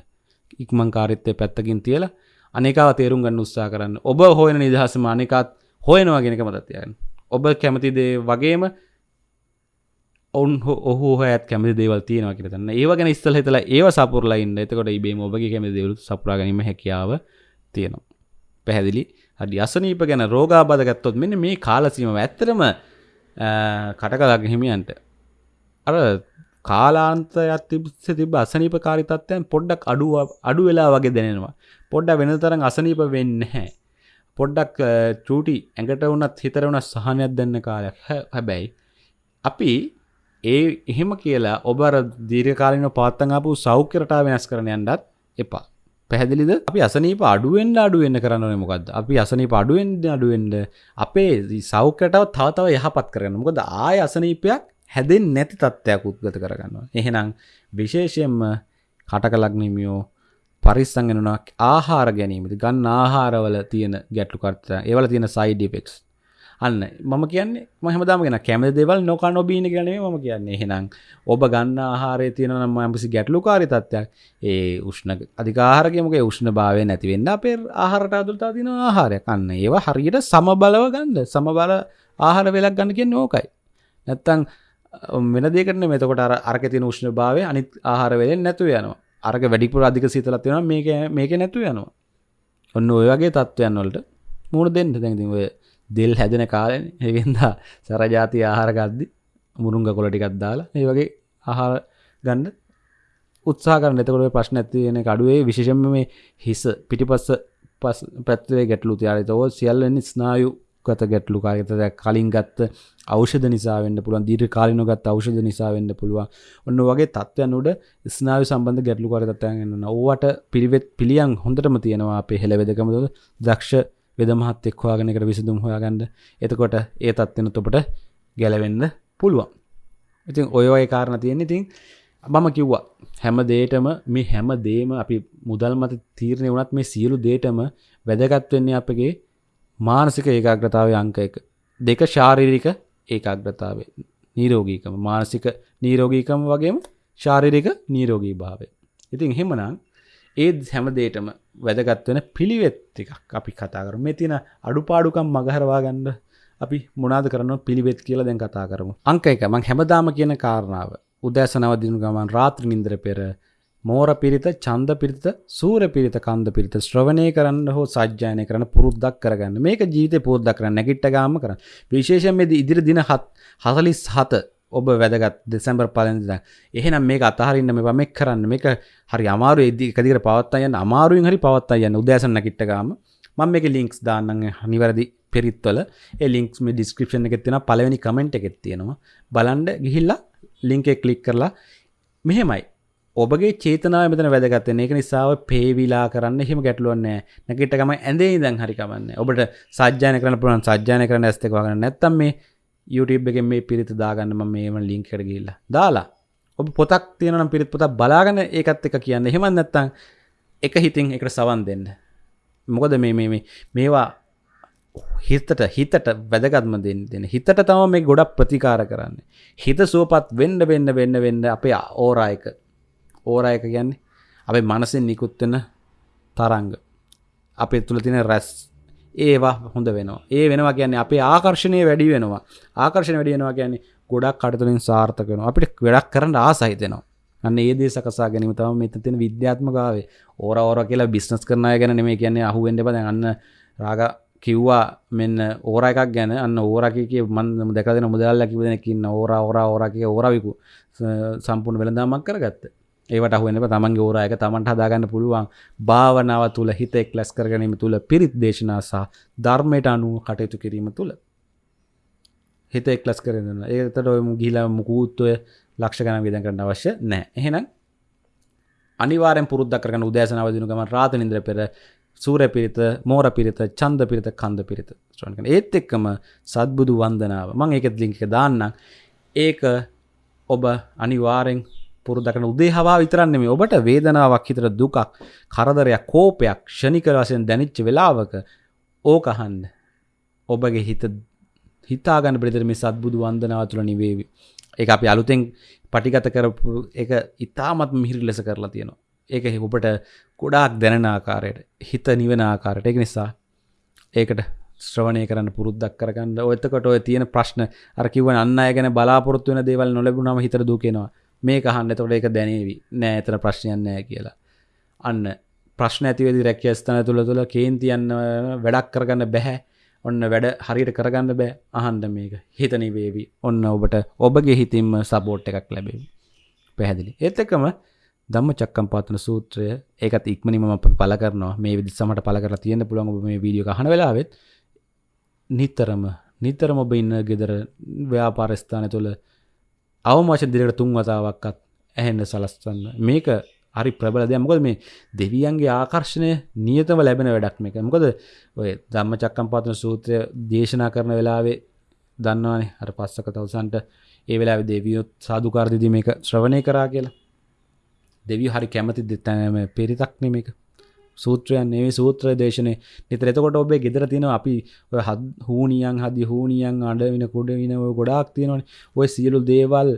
ඉක්මං කාරිත්තය පැත්තකින් තියලා අනිකාව තේරුම් ගන්න උත්සා කරන්න. ඔබ හොයන නිදහසම අනිකාත් හොයනවා ගෙනක මතත්යන් ඔබ කැමතිදේ වගේම ඔවන් ඔහු හත් කැමති දේවල් තියෙනවා කියරතන්න ඒව ගැන ඉස්සල් හිතලා ඒව සපුරලයින්න එතකොට ඉබේ ඔබගේ කැමති දෙවලු සපුරා ගැනීම හැකියාව තියෙනවා. පැහැදිලි? අඩි අසනීප ගැන රෝගාබදගත්තොත් මෙන්න මේ කාලසීම ඇත්තරම කටකලාග හිමියන්ට. අර කාලාන්තයක් තිබ්ස තිබ අසනීප කාරිතත්වයන් පොඩ්ඩක් අඩුව අඩු වෙලා වගේ දැනෙනවා. පොඩ්ඩ වෙන තරම් අසනීප වෙන්න හැ පොඩ්ඩක් චූටි ඇඟට වුණත් හිතර වුණ සහනයක් දෙන්න කාලයක් හැබැයි අපි ඒ එහෙම කියලා ඔබර දීර්ඝකාලීනව පවත්තන් ආපු සෞඛ්‍ය රටාව වෙනස් කරන්න යන්නත් එපා. පැහැදිලිද? අපි අසනීප අඩුවෙන් අඩුවෙන් කරන්න ඕනේ මොකද්ද? අපි අසනීප අඩුවෙන් අඩුවෙන් අපේ සෞඛ්‍ය රටාව තව තව යහපත් කරගන්න. මොකද ආය අසනීපයක් හැදෙන්නේ නැති තත්ත්වයක් උද්ගත කරගන්නවා. එහෙනම් විශේෂයෙන්ම කටක ලග්නිමියෝ පරිස්සම් වෙනවා ආහාර ගැනීමද ගන්න ආහාරවල තියෙන ගැටලු කර්තය ඒවල තියෙන සයිඩ් ඉෆෙක්ට්ස් අන්න. මම කියන්නේ මහමදාම ගෙන කැම දෙවල් නොක නොබීන ගනේ ම කියන්නේ. එහෙනම් ඔබ ගන්න ආහාරය තියෙන නම් යම්පසි ගැටලු කාරි තත්වයක් ඒ උෂ්ණ අධිකාරගමක උෂ්ණ භාවය නැතිවෙන්න අපේ ආහාරට අදුල්තා තින ආහාරය කන්න ඒවා හරියට සම බලව ගන්න සම බල ආහාර වෙලක් ගන්න කිය නෝකයි නැත්තං වෙන දෙකට මෙතකොට අරක තින උෂ්ණ භාවය අනිත් ආහාර වෙලෙන් නැතු යනවා. අරක වැඩිපුර අධික සීතලත් වෙනවා මේක මේක නැතු යනවා. ඔන්න ඔය වගේ තත්ත්වයන් වලට මුණ දෙන්න. දැන්ති ඔය දෙල් හැදෙන කාලෙන ඒගෙන්දා සරජාති ආහාර ගද්දි මුරුංග කොල ටිකත් දාලා ඒ වගේ ආහාර ගන්න උත්සා කරන්න. එතකොට ප්‍රශ්න ඇතිවෙන අඩුවේ විශෂම මේ හිස පිටිපස්ස පස් පැත්වේ ගැටලු තියාරතව සියල්ලනි ස්නායු ගත ගැටලු කාගත කලින් ගත්ත අවෂධ නිසාවෙන්ට පුළුවන් දීර කාලින ගත් අවෂධ නිසාවෙන්ට පුළුවන්. ඔන්න වගේ තත්වයන් උඩ ස්නාව සම්බන්ධ ගැටලු කරතත්යන්න ඕවට පිරිවෙත් පිළියන් හොඳටම තියෙනවා. අපේ හෙළවෙදකමද දක්ෂ වෙදමහත් එක් හොයාගෙනකට විසිදුම් හොයාගන්න. එතකොට ඒ තත්වෙන තොපට ගැලවෙන්න පුළුවන්. ඉතින් ඔය ඔය කාරණ තියෙන ඉතින් මම කිව්වා හැම දේටම මේ හැම දේම අපි මුදල් මත තීරණය වුණත් මේ සියලු දේටම වැදගත් වෙන්නේ අපගේ මානසික ඒකාග්‍රතාවය අංක එක. දෙක ශාරීරික ඒකාග්‍රතාවේ නීරෝගීකම. මානසික නීරෝගීකම වගේම ශාරීරික නීරෝගී භාවය. ඉතින් එහෙමනම් ඒ හැම දේටම වැදගත්වෙන පිළිවෙත් එකක් අපි කතා කර මේ තින අඩුපාඩුකම් මගහරවා ගන්න අපි මොනාද කරන පිළිවෙත් කියලා දැන් කතා කරමු. අංක එක. මං හැමදාම කියන කාරණාව. උදෑසනවදිනු ගමන් රාත්‍ර නින්ද්‍ර පෙර මෝර පිරිත චන්ද පිරිත සූර පිරිත කන්ද පිරිත ශ්‍රවණය කරන්න හෝ සජ්‍යායනය කරන පුරුද්දක් කරගන්න. මේක ජීවිතය පුරුද්දක් කරන්න නැගිට්ට ගාම කරන්න. විශේෂයෙන් මේ ඉදිරි දින හත් හසලිස් හත ඔබ වැදගත් දෙසැම්බර් පලඳ එහෙනම් මේ අතහරින්න මේ මෙක් කරන්න. මේක හරි අමාරු එදදි එකදිර පවත්තයන්න අමාරුවෙන් හරි පවත්තා යන්න. උදෑසන්න කිට්ටගාම මං මේක ලින්ක්ස් දාන්න නිවැරදි පෙරිත්වල. ලින්ක්ස් මේ ඩිස්ක්‍රපෂන් එකෙත් තියෙන පලවෙනි කමෙන්ට් එකෙත් තියෙනවා. බලන්ඩ ගිහිල්ලා ලිංක එක කලික් කරලා මෙහෙමයි. ඔබගේ චේතනාව මෙතන වැදගත්තන ඒක නිසාව පේවිලා කරන්න එහෙම ගැටලුවන්නේ නැකිටකම ඇඳේ දැන් හරිකමන්න ඔබට සජ්‍යාන කරන පුළන් සජ්‍යාන කරන ඇස්තක වගන්න නැත්තම් මේ YouTube එකෙන් මේ පිරිත දාගන්න මම මේම ලින්ක් එකට ගිහිල්ලා. දාලා ඔබ පොතක් තියෙනවා නම් පිරිත් පොතක් බලාගෙන ඒකත් එක කියන්න. එහෙම නැත්නම් එක හිතින් එකට සවන් දෙන්න. මොකද මේ මේ මේවා හිතට හිතට වැදගත්ම දෙන්න දෙන හිතට තම මේ ගොඩක් ප්‍රතිකාර කරන්න. හිත සුවපත් වෙන්න වෙන්න වෙන්න වෙන්න අපේ ඕරායක. ඕරායක කියන්නේ අපේ මනසින් නිකුත්වෙන තරංග. අපේ තුළ තින රැස් ඒවා හොඳ වෙනවා. ඒ වෙනවා කියන්නේ අපේ ආකර්ශණය වැඩි වෙනවා. ආකර්ශණ වැඩි වෙනවා කියන්නේ ගොඩක් කටතුලින් සාර්ථක වෙනවා. අපිට වැඩක් කරන්න ආසහිතෙනවා අන්න ඒ දේ සකසා ගැනීම තමයි මෙතන තියෙන විද්‍යාත්මකාවේ ඕර ඕර කියලා බිස්නස් කරන අය ගැන නෙමෙයි කියන්නේ අහුවෙන්න එපා. දැන් අන්න රාග කිව්වා මෙන්න ඕර එකක් ගැන. අන්න ඕර කිය මන් දැකලා දෙන මුදල්ලා කිව්ව දෙනෙක් ඉන්න ඕර ඕර ඕර කිය ඕර විකු සම්පූර්ණ වෙළඳාමක් කරගත්තා. ඒවට අහුවෙන්න තමන්ගේ ඕරා එක තමන්ට හදාගන්න පුළුවන්. භාවනාව තුළ හිත එක් ලැස් කරගැනීම තුළ පිරිත් දේශනා සහ ධර්මයට අනුව කටයුතු කිරීම තුළ හිත එක් ලස් කරන්න ඒතට ඔයම ගිලා මුකූත්වය ලක්ෂ ගන විදන් කරන්න අවශ්‍ය නෑ එහෙනම් අනිවාරෙන් පුරුද්ද කරන උදෑසනවදිනු ගම රාත නින්ද්‍ර පෙර සූර පිරිත මෝර පිරිත චන්ද පිරිත කන්ද පිරිත. ශ්‍රණකන ඒත් එක්කම සත්බුදු වන්දනාව. මං ඒකත් ලිංක දාන්න ඒක ඔබ අනිවාරෙන් පුරුදකන උදේ හවා විතරන්න මේ ඔබට වේදනාවක් හිතර දුකක් කරදරයක් කෝපයක් ෂණික වශයෙන් දැනිච්ච වෙලාවක ඕකහන්න ඔබගේ හිත හිතාගන්න ප්‍රතර මේ සත්බුදු වන්දනාව තුළ නිවේවි? එක අපි අලුතෙන් පටිගත කරපු එක ඉතාමත් මිහිරි ලෙස කරලා තියෙනවා. ඒක ඔබට ගොඩාක් දැනෙන ආකාරයට හිත නිවෙන ආකාරයට. එක නිසා ඒකට ශ්‍රවණය කරන්න පුරුද්දක් කරගන්න. ඔයතකොට ඔය තියෙන ප්‍රශ්න අර කිව්වන අන්න අය ගැන බලාපොරොත්තු වෙන දේවල් නොලැබුණාම හිතට දුකෙනවා මේ අහන්න එතකොට ඒක දැනේවි. නෑ එතන ප්‍රශ්නයක් නෑ කියලා. අන්න ප්‍රශ්න ඇතිවෙදි රැකිය ස්ථාන තුළ තුළ කේන්තියන්න වැඩක් කරගන්න බැහැ. ඔන්න වැඩ හරියට කරගන්න බෑ. අහන්ඩ මේක. හිතනි වේවි ඔන්න ඔබට ඔබගේ හිතින්ම සබෝට් එකක් ලැබෙවි. පැහැදිලි. ඒත් එකම දම්ම චක්කම් පාතන සූත්‍රය ඒකත් ඉක්මනිම අප පල කරනවා. මේ විදි සමට පල කර තියෙන පුළුවන් ඔබ මේ වීඩියෝ හන වෙලාවෙත්. නිතරම නිතරම ඔබ ඉන්න ගෙදර ව්‍යාපාරස්ථානය තුළ අවමාශ දිරට තුන් වතාවක්කත් ඇහෙන්න සලස්වන්න මේක හරි ප්‍රබල දෙයක්. මොකද මේ දෙවියන්ගේ ආකර්ෂණය නියතම ලැබෙන වැඩක් මේක. මොකද ඔය ධම්ම චක්කම් පාතන සූත්‍රය දේශනා කරන වෙලාවේ දන්නවානේ. අර පස්සක තවසන්ට ඒ වෙලාවේ දෙවියොත් සාධකාරදිදී මේක ශ්‍රවණය කරා කියලා. දෙවිය හරි කැමති දෙතැනම පිරිතක් නෙමේක සූත්‍රයන් ඒ සූත්‍ර දේශනය නිතර එතකොට ඔබේ ගෙදර තියෙන අපි හත් හූනියන් හදි හූනියන් අඩවින කුඩ වින ගොඩාක් තියෙනවන. ඔය සියලු දේවල්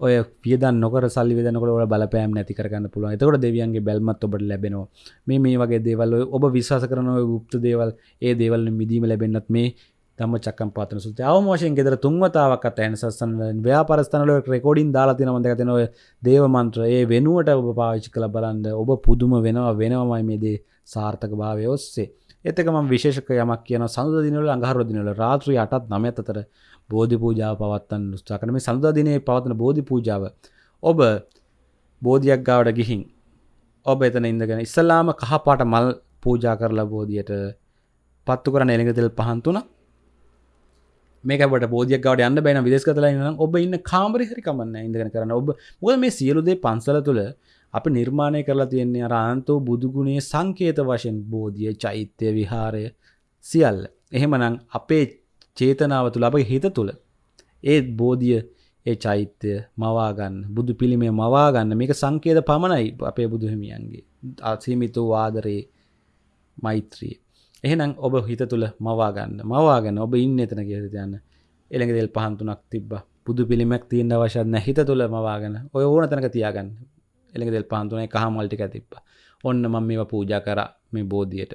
ඔය පියදන් නොකර සල්ලි වෙදනකොට ඔල බලපෑම් නැති කරගන්න පුළුවන්. එතකොට දෙවියන්ගේ බැල්මත් ඔබට ලැබෙනවා. මේ මේ වගේ දේවල් ඔබ විශ්වාස කරන ගුප්ත දේවල් ඒ දේවල් මිදීම ලැබෙන්න්නත් මේ තම චක්කම් පාතන සුත අවමෝෂයෙන් ගෙදර තුන්වතාවක් අත ඇන සස්සන්න ව්‍යාපරස්ථනල රෙකෝඩින් දාලාතින මඳක තිනව දේවමන්ත්‍ර ඒ වෙනුවට ඔබ පාවිච්චි කළ බලන්ද ඔබ පුදුම වෙනවා වෙනවමයි මේ දේ සාර්ථක භාවය ඔස්සේ. එතකම විශේෂක යමක් කියන සඳ දිනල අඟහරදිනල රාත්‍රී අටත් නමත අතර බෝධි පූජාව පවත්තන් නුස්ථාකන මේ සඳදිනයේ පවත්න බෝධි පූජාව ඔබ බෝධියක් ගාවට ගිහින් ඔබ එතන ඉඳගෙන ඉස්සල්ලාම කහපාට මල් පූජා කරලා බෝධියට පත්තු කරන එළඟතෙල් පහන්තුනක් මේකට බෝධියක් ගවට යන්න බැන විදෙස් කතලා නම් ඔබ ඉන්න කාමරි හරි කමන්න ඉඳගෙන කරන්න. ඔබ මොද මේ සියලුදේ පන්සල තුළ අප නිර්මාණය කරලා තියෙන්නේ අරාන්තෝ බුදුගුණේ සංකේත වශයෙන්. බෝධිය චෛත්‍යය විහාරය සියල්ල. එහෙමනං අපේ චේතනාව තුළ අපගේ හිත තුළ ඒත් බෝධිය ඒ චෛත්‍යය මවාගන්න බුදු පිළිමේ මවාගන්න මේක සංකේත පමණයි අපේ බුදුහිමියන්ගේ අසීමිතු වාදරයේ මෛත්‍රී එහෙනම් ඔබ හිත තුළ මවාගන්න මවාගන්න ඔබ ඉන්න එතන කියද යන්න එළඟ දෙල් පහන්තුනක් තිබ්බ. පුදු පිළිමක් තියන්න වශයන්න හිත තුළ මවාගෙන ඔය ඕන තැනක තියාගන්න. එළඟ දෙල් පහන්තුනේ කහ මල්ටික තිබ්බ. ඔන්න මම මේ පූජා කර මේ බෝධියට.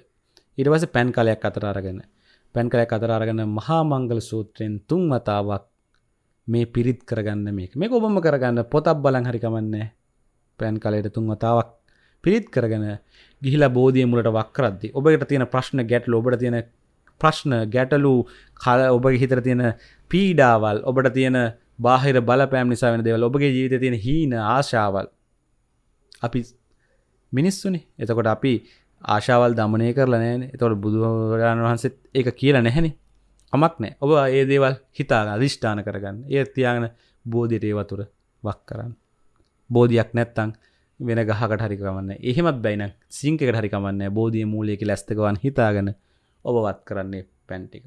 ඉටවස පැන් කලයක් අතර අරගෙන පැන් කලයක් අතර අරගෙන මහා මංගල සූත්‍රයෙන් තුන් වතාවක් මේ පිරිත් කරගන්න මේක. මේ ඔබම කරගන්න. පොතක් බලන් හරිකමන්නේ පැන් කලයට තුන් වතාවක් පිරිත් කරගෙන ගිහිලා බෝධිය මුලට වක්කරද්දි ඔබට තියෙන ප්‍රශ්න ගැටලු ඔබට තියෙන ප්‍රශ්න ගැටලු කල ඔබ හිතර තියෙන පීඩාවල් ඔබට තියෙන බාහිර බලපෑම් නිසා වෙන දෙවල් ඔබගේ ජීවිත තියෙන හීන ආශාවල්. අපි මිනිස්සුනි. එතකොට අපි ආශාවල් දමනය කරලා නෑන එතොට බුදුරජාණන් වහන්සේත් ඒක කියලා නැහැනි. අමක් නෑ ඔබ ඒ දේවල් හිතාග අධිෂ්ඨාන කරගන්න. ඒ තියාගෙන බෝධියට ඒවතුර වක් කරන්න. බෝධයක් නැත්තං වෙන ගහකට හරිකමන්න එහෙමත් බැයින සිංකට හරිකමන්න බෝධිය මූලයක ලැස්තකවන් හිතාගෙන ඔබවත් කරන්නේ පැන්ටික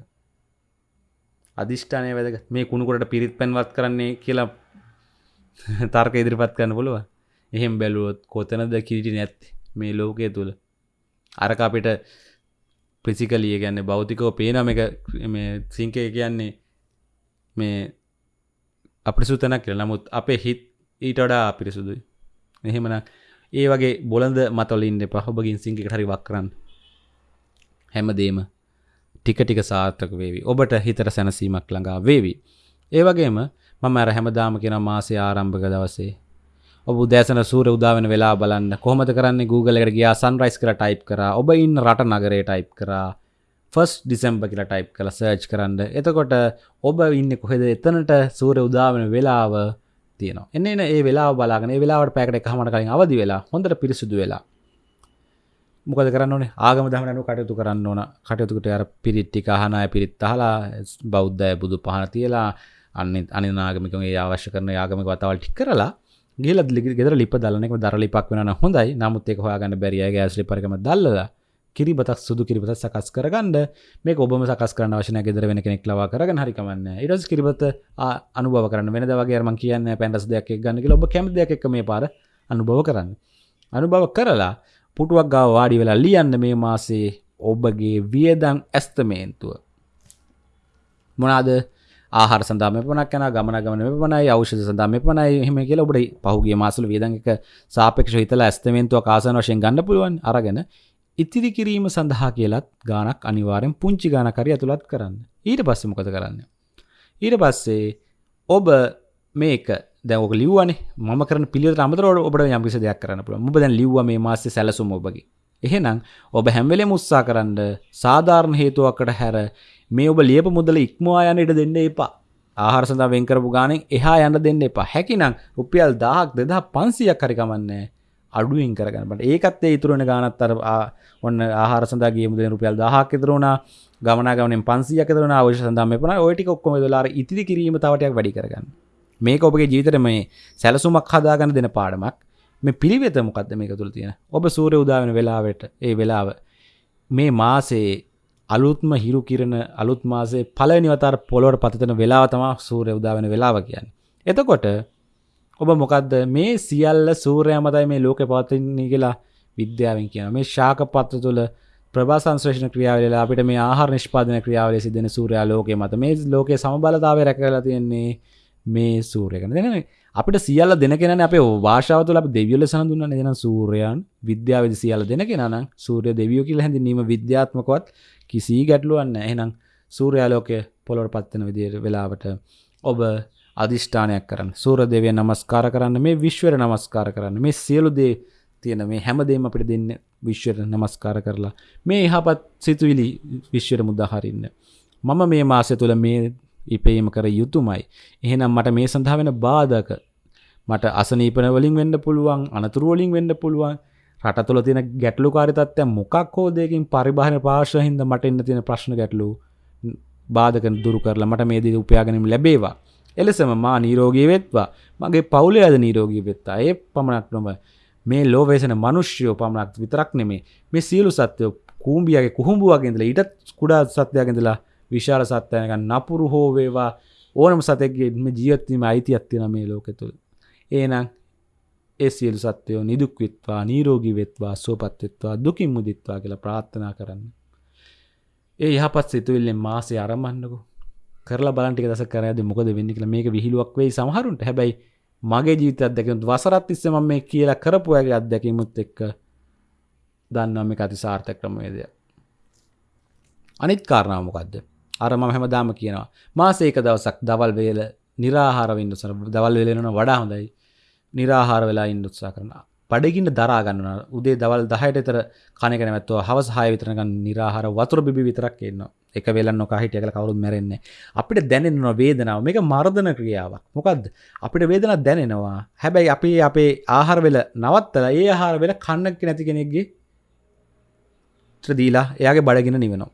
අධිෂ්ඨානය වැදක මේ කුණුකොට පිරිත් පැන්වත් කරන්නේ කියලා තර්ක ඉදිරිපත් කරන්න පුළුව එහෙම බැලුවොත් කොතනද කිරිටි නැත්ති මේ ලෝකය තුළ අරක අපිට ප්‍රසිකලිය ගැන්න බෞතිකෝ පේනම එක සිංකය කියන්නේ මේ අපි සුතනක් කියල. නමුත් අපේ හිත් ඊට වඩා අපිරිසුදුයි. එහෙමන ඒ වගේ බොලඳ මතොලින්ට පහොබගින් සිංහි හරි වක් කරන්න. හැමදේම ටික ටික සාර්ථක වේවි. ඔබට හිතර සැනසීමක් ළඟා වේවි. ඒ වගේම මම අර හැමදාම කියෙන මාසේ ආරම්භක දවසේ. ඔබ දැසන සූර උදාවෙන වෙලා බලන්න කොහමද කරන්න? Google එකට ගියා සන්රයිස් කර ටයිප් කර. ඔබ ඉන්න රට නගරේ ටයිප් කරා. ෆස් ඩිසම්බ කියලා ටයිප් කළ සර්ච් කරන්න. එතකොට ඔබ ඉන්න කොහෙද? එතනට සූර උදාවෙන වෙලාව තියෙනවා. එන්න එන ඒ වෙලා බලාගෙන වෙලාවට පැකට හමට කලින් අවදි වෙලා හොඳට පිරිසුදු වෙලා. මොකද කරන්න ඕනේ? ආගම දහමනු කටයුතු කරන්න ඕන. කටයුතුකට අර පිරිට්ටි හනය පිරිත් අහලා බෞද්ධය බුදු පහන තියලා අන්න අනිනාගමිකගේ අවශ්‍ය කරන යාගමික වතාවල් ටික් කරලා ගේල ගෙදර ලිප දලනෙක දරලිපක් වෙන හොඳයි. නමුත් එක හොයාගන්න බැරිය ඇස්ලි පරකම දල්ලලා කිරිබතක් සුදු කිරිබත සකස් කරගන්න. මේ ඔබම සකස් කරන වශන ගෙදර වෙන කෙනෙක් ලවා කරගන්න හරිකමන්න ඉරස් කිරිබත අනුභව කරන්න වෙන දවගේරම කියන්න පැන්ටස් දෙයක් ගන්න ඔබ කැම දෙයක් මේ පාර අනුභව කරන්න. අනුභව කරලා පුටුවක් ගා වාඩි වෙලා ලියන්න මේ මාසේ ඔබගේ වියදං ඇස්තමේන්තුව. මොනාද ආහර සඳම පනක් යන ගමන ගමන පනයි අවෂධ සඳම පනයි හෙම කියල ඔබට පහුගේ මාසල වියදක සාපක්ෂ හිතලා ඇස්තමේන්තුව කාසන වශයෙන් ගන්න පුළුවන් අරගෙන ඉතිරි කිරීම සඳහා කියලත් ගානක් අනිවාරෙන් පුංචි ගානකරි ඇතුළත් කරන්න. ඊට පස්සෙ මොකද කරන්න? ඊට පස්සේ ඔබ මේක දැක ලිව්වනේ. ම කර පිළි අමතර ඔබට යම්කිසි දෙයක් කරන්න පුළ ඔබ දැන් ලිව්ව මේ මාස්සේ සැලසුම ඔබගේ. එහෙනම් ඔබ හැම්වෙලේ මුස්සා කරන්න සාධාරණ හේතුවක්කට හැර මේ ඔබ ලියප මුදල ඉක්මවා යන ඉට දෙන්න එපා. ආහාර සඳහා වෙන් කරපු ගානෙන් එහා යන්න දෙන්න එපා. හැකිනම් රුපියල් 1000ක් 2500ක් හරි කමන්නේ. අඩුවෙන් කරගන්න. බට ඒකත් ඒ ඉතුරු වෙන ගානත් අර ඔන්න ආහාර සඳහා ගියමු දෙන රුපියල් 1000ක් විතර වුණා. ගමනාගමනෙන් 500ක් විතර වුණා. අවශ්‍ය සඳහා මේ පුණා ওই ටික ඔක්කොම දොලා අර ඉතිරි කිරීම තව ටිකක් වැඩි කරගන්න. මේක ඔබගේ ජීවිතේ මේ සැලසුමක් හදාගන්න දෙන පාඩමක්. මේ පිළිවෙත මොකක්ද මේක තුළ තියෙන. ඔබ සූර්ය උදා වෙන වෙලාවට ඒ වෙලාව මේ මාසේ අලුත්ම හිරු කිරණ අලුත් මාසේ පළවෙනි වතාවට පොළොවට පතිතන වෙලාව තමයි සූර්ය උදා වෙන වෙලාව කියන්නේ. එතකොට ඔබ මොකක්ද මේ සියල්ල සූර්යයා මතයි මේ ලෝකෙ පවතින්නේ කියලා විද්‍යාවෙන් කියන මේ ශාක පත්‍ර තුළ ප්‍රභා සංශ්‍රේෂණ ක්‍රියාවල අපිට මේ ආහාර නිෂ්පාදන ක්‍රියාවල සිදෙන සූර්යා ලෝකයේ මත. මේ ලෝකයේ සමබලතාවය රැකලා තියෙන්නේ මේ සූර්යකන දෙන අපිට සියල්ල දෙන කෙන අපේ වාශාව තුළ දෙවියල සඳුන්න දෙන සූරයන් විද්‍යාවද සියල්ල දෙන කෙනනම් සූරය දෙවියෝ කියල හැඳනීම විද්‍යාත්මකොත් කිසි ගැටලුවන්න එහෙනම් සූරයාලෝකය පොලොට පත්වන විදියට වෙලාවට ඔබ අධිෂ්ඨානයක් කරන්න. සූර දෙවය නමස්කාර කරන්න මේ විශ්වර නමස්කාර කරන්න. මේ සියලු දේ තියෙන මේ හැමදේම අපිට දෙන්න විශ්වයට නමස්කාර කරලා. මේ එහපත් සිතුවිලි විශ්වයට මුදහරින්න. මම මේ මාසය තුළ මේ ඉපේම කර යුතුමයි. එහෙනම් මට මේ සඳහා වෙන බාධක. මට අසනීපන වලින් වෙන්න පුළුවන් අනතුරුවලින් වෙන්න පුළුවන් රට තුළ තියෙන ගැටලු කාරිතත්වය මොකක් හෝ දෙකින් පරිභාන පාර්ශහින්ද මට එන්න තියෙන ප්‍රශ්න ගැටලු බාධක දුරු කරලා මට මේ දී උපයාගැනීම ලැබේවා. එලෙසම මා නීරෝගී වෙත්වා. මගේ පවුලේ අද නීරෝගී වෙත්තා. ඒ පමණක් නොම මේ ලෝවේසන මනුෂ්‍යයෝ පමණක් විතරක් නෙමේ මේ සියලු සත්‍යයෝ කූම්බියගේ කුහුඹුවගෙන්දලා ඊටත් කුඩා සත්‍යයගෙන්දලා විශාල සත්‍යයක නපුරු හෝ වේවා. ඕනම සතෙක්ගේ ජීවත්වීම අයිතියක් තියෙන මේ ලෝකෙ තුළ ඒනම් ඒ සියලු සත්වයෝ නිදුක් වෙත්වා නීරෝගී වෙත්වා සුවපත් වෙත්වා දුකින් මුදිත්වා කියලා ප්‍රාර්ථනා කරන්න. ඒ යහපත් සිතුවිල්ලෙන් මාසේ අරඹන්නකෝ. කරලා බලන්ටික දස කරයද මොකද වෙන්න කියලා මේක විහිළුවක් වෙයි සමහරුන්ට. හැබැයි මගේ ජීවිත අත්දැකීම වසරත් තිස්සම මම මේ කියලා කරපු අයගේ අත්දැකීමුත් එක්ක දන්නවා මේක අති සාර්ථක ක්‍රමවේදයක් අනිත් කාරණාව මොකද්ද? අර මම හැමදාම කියනවා. මාසේ එක දවසක් දවල් වේල निराහාරව ඉන්න උත්සාහ දවල් වේල වෙනවා වඩා හොඳයි. निराහාර වෙලා ඉන්න උත්සාහ කරනවා. බඩගින්න දරා ගන්නවා. උදේ දවල් 10ට විතර කණ එක නැවැත්තුව හවස 6 විතර නිකන් निराහාර වතුර බිබි විතරක් ඉන්නවා. එක වෙලක් නොකා හිටිය කියලා කවුරුත් මැරෙන්නේ අපිට දැනෙනවා වේදනාව. මේක මර්ධන ක්‍රියාවක්. මොකද්ද? අපිට වේදනාවක් දැනෙනවා. හැබැයි අපි අපේ ආහාර වෙල නවත්තලා ඒ ආහාර වෙල කන්න නැති කෙනෙක්ගේ දීලා එයාගේ බඩගින්න නිවෙනවා.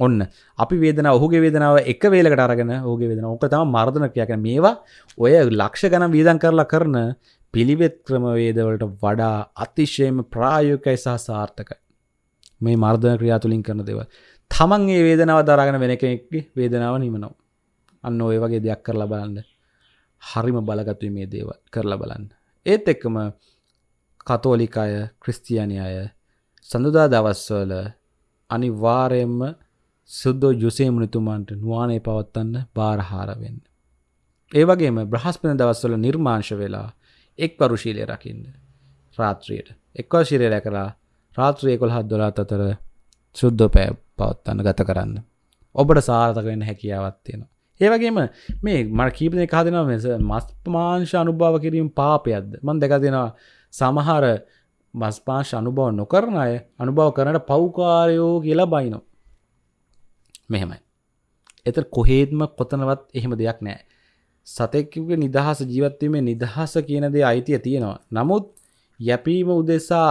ඔන්න අපි වේදන ඔහුගේ වේදනාව එක වේලකට අරගෙන ඕගේ වෙදෙන ඕක තම මර්ධන කියකන මේවා ඔය ලක්ෂ ගනම් වීදන් කරලා කරන පිළිවෙත් ක්‍රමවේදවලට වඩා අතිශයම ප්‍රායෝකයි සහ සාර්ථකයි. මේ මර්ධන ක්‍රියා තුළින් කරන දෙව තමන් ඒ වේදනාව දරගෙන වෙන කෙනෙක්ගේ වේදනාව නිමනවා අන්න ඔය වගේ දෙයක් කරලා බලන්න. හරිම බලගත්තුයි මේ දේව කරලා බලන්න. ඒත් එක්කම කතෝලිකාය ක්‍රිස්තියානි අය සඳුදා දවස්වල අනිවාරයෙන්ම සුද්දෝ යුසේ මුනිතුමාන්ට නුවානේ පවත්වන්න බාරහාරවෙන්න. ඒ වගේම බ්‍රහස්පන දවස්වල නිර්මාංශ වෙලා එක් පරුශීලය රකින්න රාත්‍රියයට එක්ව ශිරය රැකලා රාත්‍රිය කොල්හත් දොලාත් අතර සුද්දෝ පෑ පවත්වන්න ගත කරන්න. ඔබට සාර්ථක වෙන්න හැකියාවත් තියෙනවා. ඒවගේම මේ මට කීපනය කාදෙනවා මෙස මස්පමාංශ අනුභාව කිරීම පාපයක්ද මන් දෙක දෙෙනවා සමහර මස්පාංශ අනුභව නොකරන අය අනුභව කරනට පෞකාරයෝ කියලා බයිනෝ මෙහෙමයි. එත කොහේත්ම කොතනවත් එහෙම දෙයක් නෑ. සතෙක්කගේ නිදහස ජීවත්වීමේ නිදහස කියන දේ අයිතිය තියෙනවා. නමුත් යැපීම උදෙසා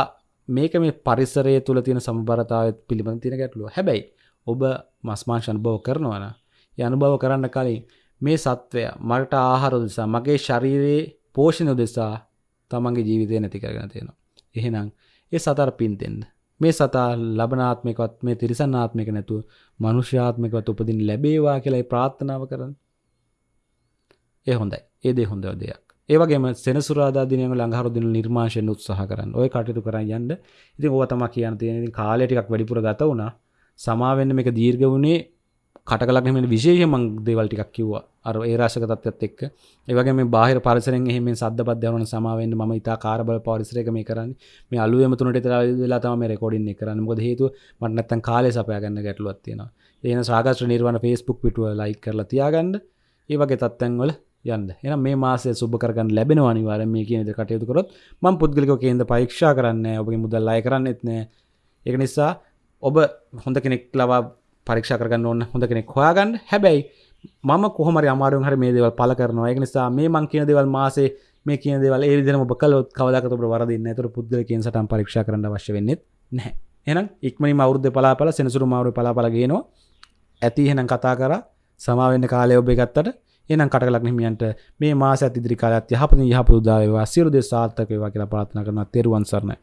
මේක මේ පරිසරය තුළ තියෙන සම්බරතාවත් පිළිබඳ තියෙන ගැටලුව හැබැයි ඔබ මස්මාංශ අනුභව කරනවන යනුභව කරන්න කලින් මේ සත්වය මට ආහාර දෙසා මගේ ශරීරයේ පෝෂණ දෙසා තමන්ගේ ජීවිතය නැති කරගෙන තියෙනවා. එහෙනම් ඒ සතර පින් දෙන්න. මේ සතා ලබනාත්මකවත් මේ තිරිසන්නාත්මක නැතුව මනුෂ්‍යාත්මකවත් උපදින් ලැබේවා කියලායි ප්‍රාර්ථනාව කරන්න. ඒ හොඳයි. ඒ දේ හොඳ දෙයක්. ඒ වගේම සෙනසුරාදා දිනයක ළඟහරු දින නිර්මාණයෙන් උත්සාහ කරන්න. ওই කටයුතු කරන් යන්න. ඉතින් ඕවා තමයි කියන්න තියෙන. ඉතින් කාලය ටිකක් වැඩිපුර ගත වුණා. සමාවෙන්න මේක දීර්ඝ වුණේ කටකලක් මෙ විශේෂ මං දේවල් ටිකක් කිව්වා අර ඒ රාශක තත්ත්වයත් එක්ක ඒ වගේ මේ බාහිර පරිසරෙන් එහෙම සද්දපත් දැනුන සමාවෙන්න මම ඉතා කාර්බල පරිසරයක මේ කරන්නේ මේ අලුයම තුනට විතර වෙලා තමයි මේ රෙකෝඩින් එක කරන්නේ මොකද හේතුව මට නැත්තම් කාලය සපයා ගන්න ගැටලුවක් තියෙනවා ඒ වෙන සාගස්ත්‍ර නිර්වාණ Facebook පිටුව ලයික් කරලා තියාගන්න ඒ වගේ තත්ත්වයන් වල යන්න. එහෙනම් මේ මාසය සුබ කරගන්න ලැබෙනවා අනිවාර්යෙන් මේ කියන විදිහට කටයුතු කරොත්. මම පුද්ගලිකව කේන්ද්‍ර පරීක්ෂා කරන්නේ ඔබගේ මුදල් අය කරන්නෙත් නෑ ඒක නිසා ඔබ හොඳ කෙනෙක් ලවා පරීක්ෂා කරගන්න ඕන්න හොඳ කෙනෙක් හොයාගන්න. හැබැයි මම කොහොමරි අමාරුවෙන් හරි මේ දේවල් පළ කරනවා. ඒක නිසා මේ මං කියන දේවල් මාසේ මේ කියන දේවල් ඒ විදිහටම ඔබ කළොත් කවදාකවත් ඔබට වරදින්නේ නැහැ. ඒතර පුද්ගලිකයෙන් සටන් පරීක්ෂා කරන්න අවශ්‍ය වෙන්නේ නැහැ. එහෙනම් ඉක්මනින්ම අවුරුද්දේ පලාපල සෙනසුරු මාරුවේ පලාපල ගේනවා. ඇති එහෙනම් කතා කරා. සමාවෙන්න කාලය ඔබ ගත්තට එනම් කටලක් හිමියන්ට මේ මාස ඇතිදිරි කාලත් යහපති යහපතු දාවවා සිරු දෙ සාර්ථක වේවා කියලා ප්‍රාථනා කරන තෙරුවන් සරණයි.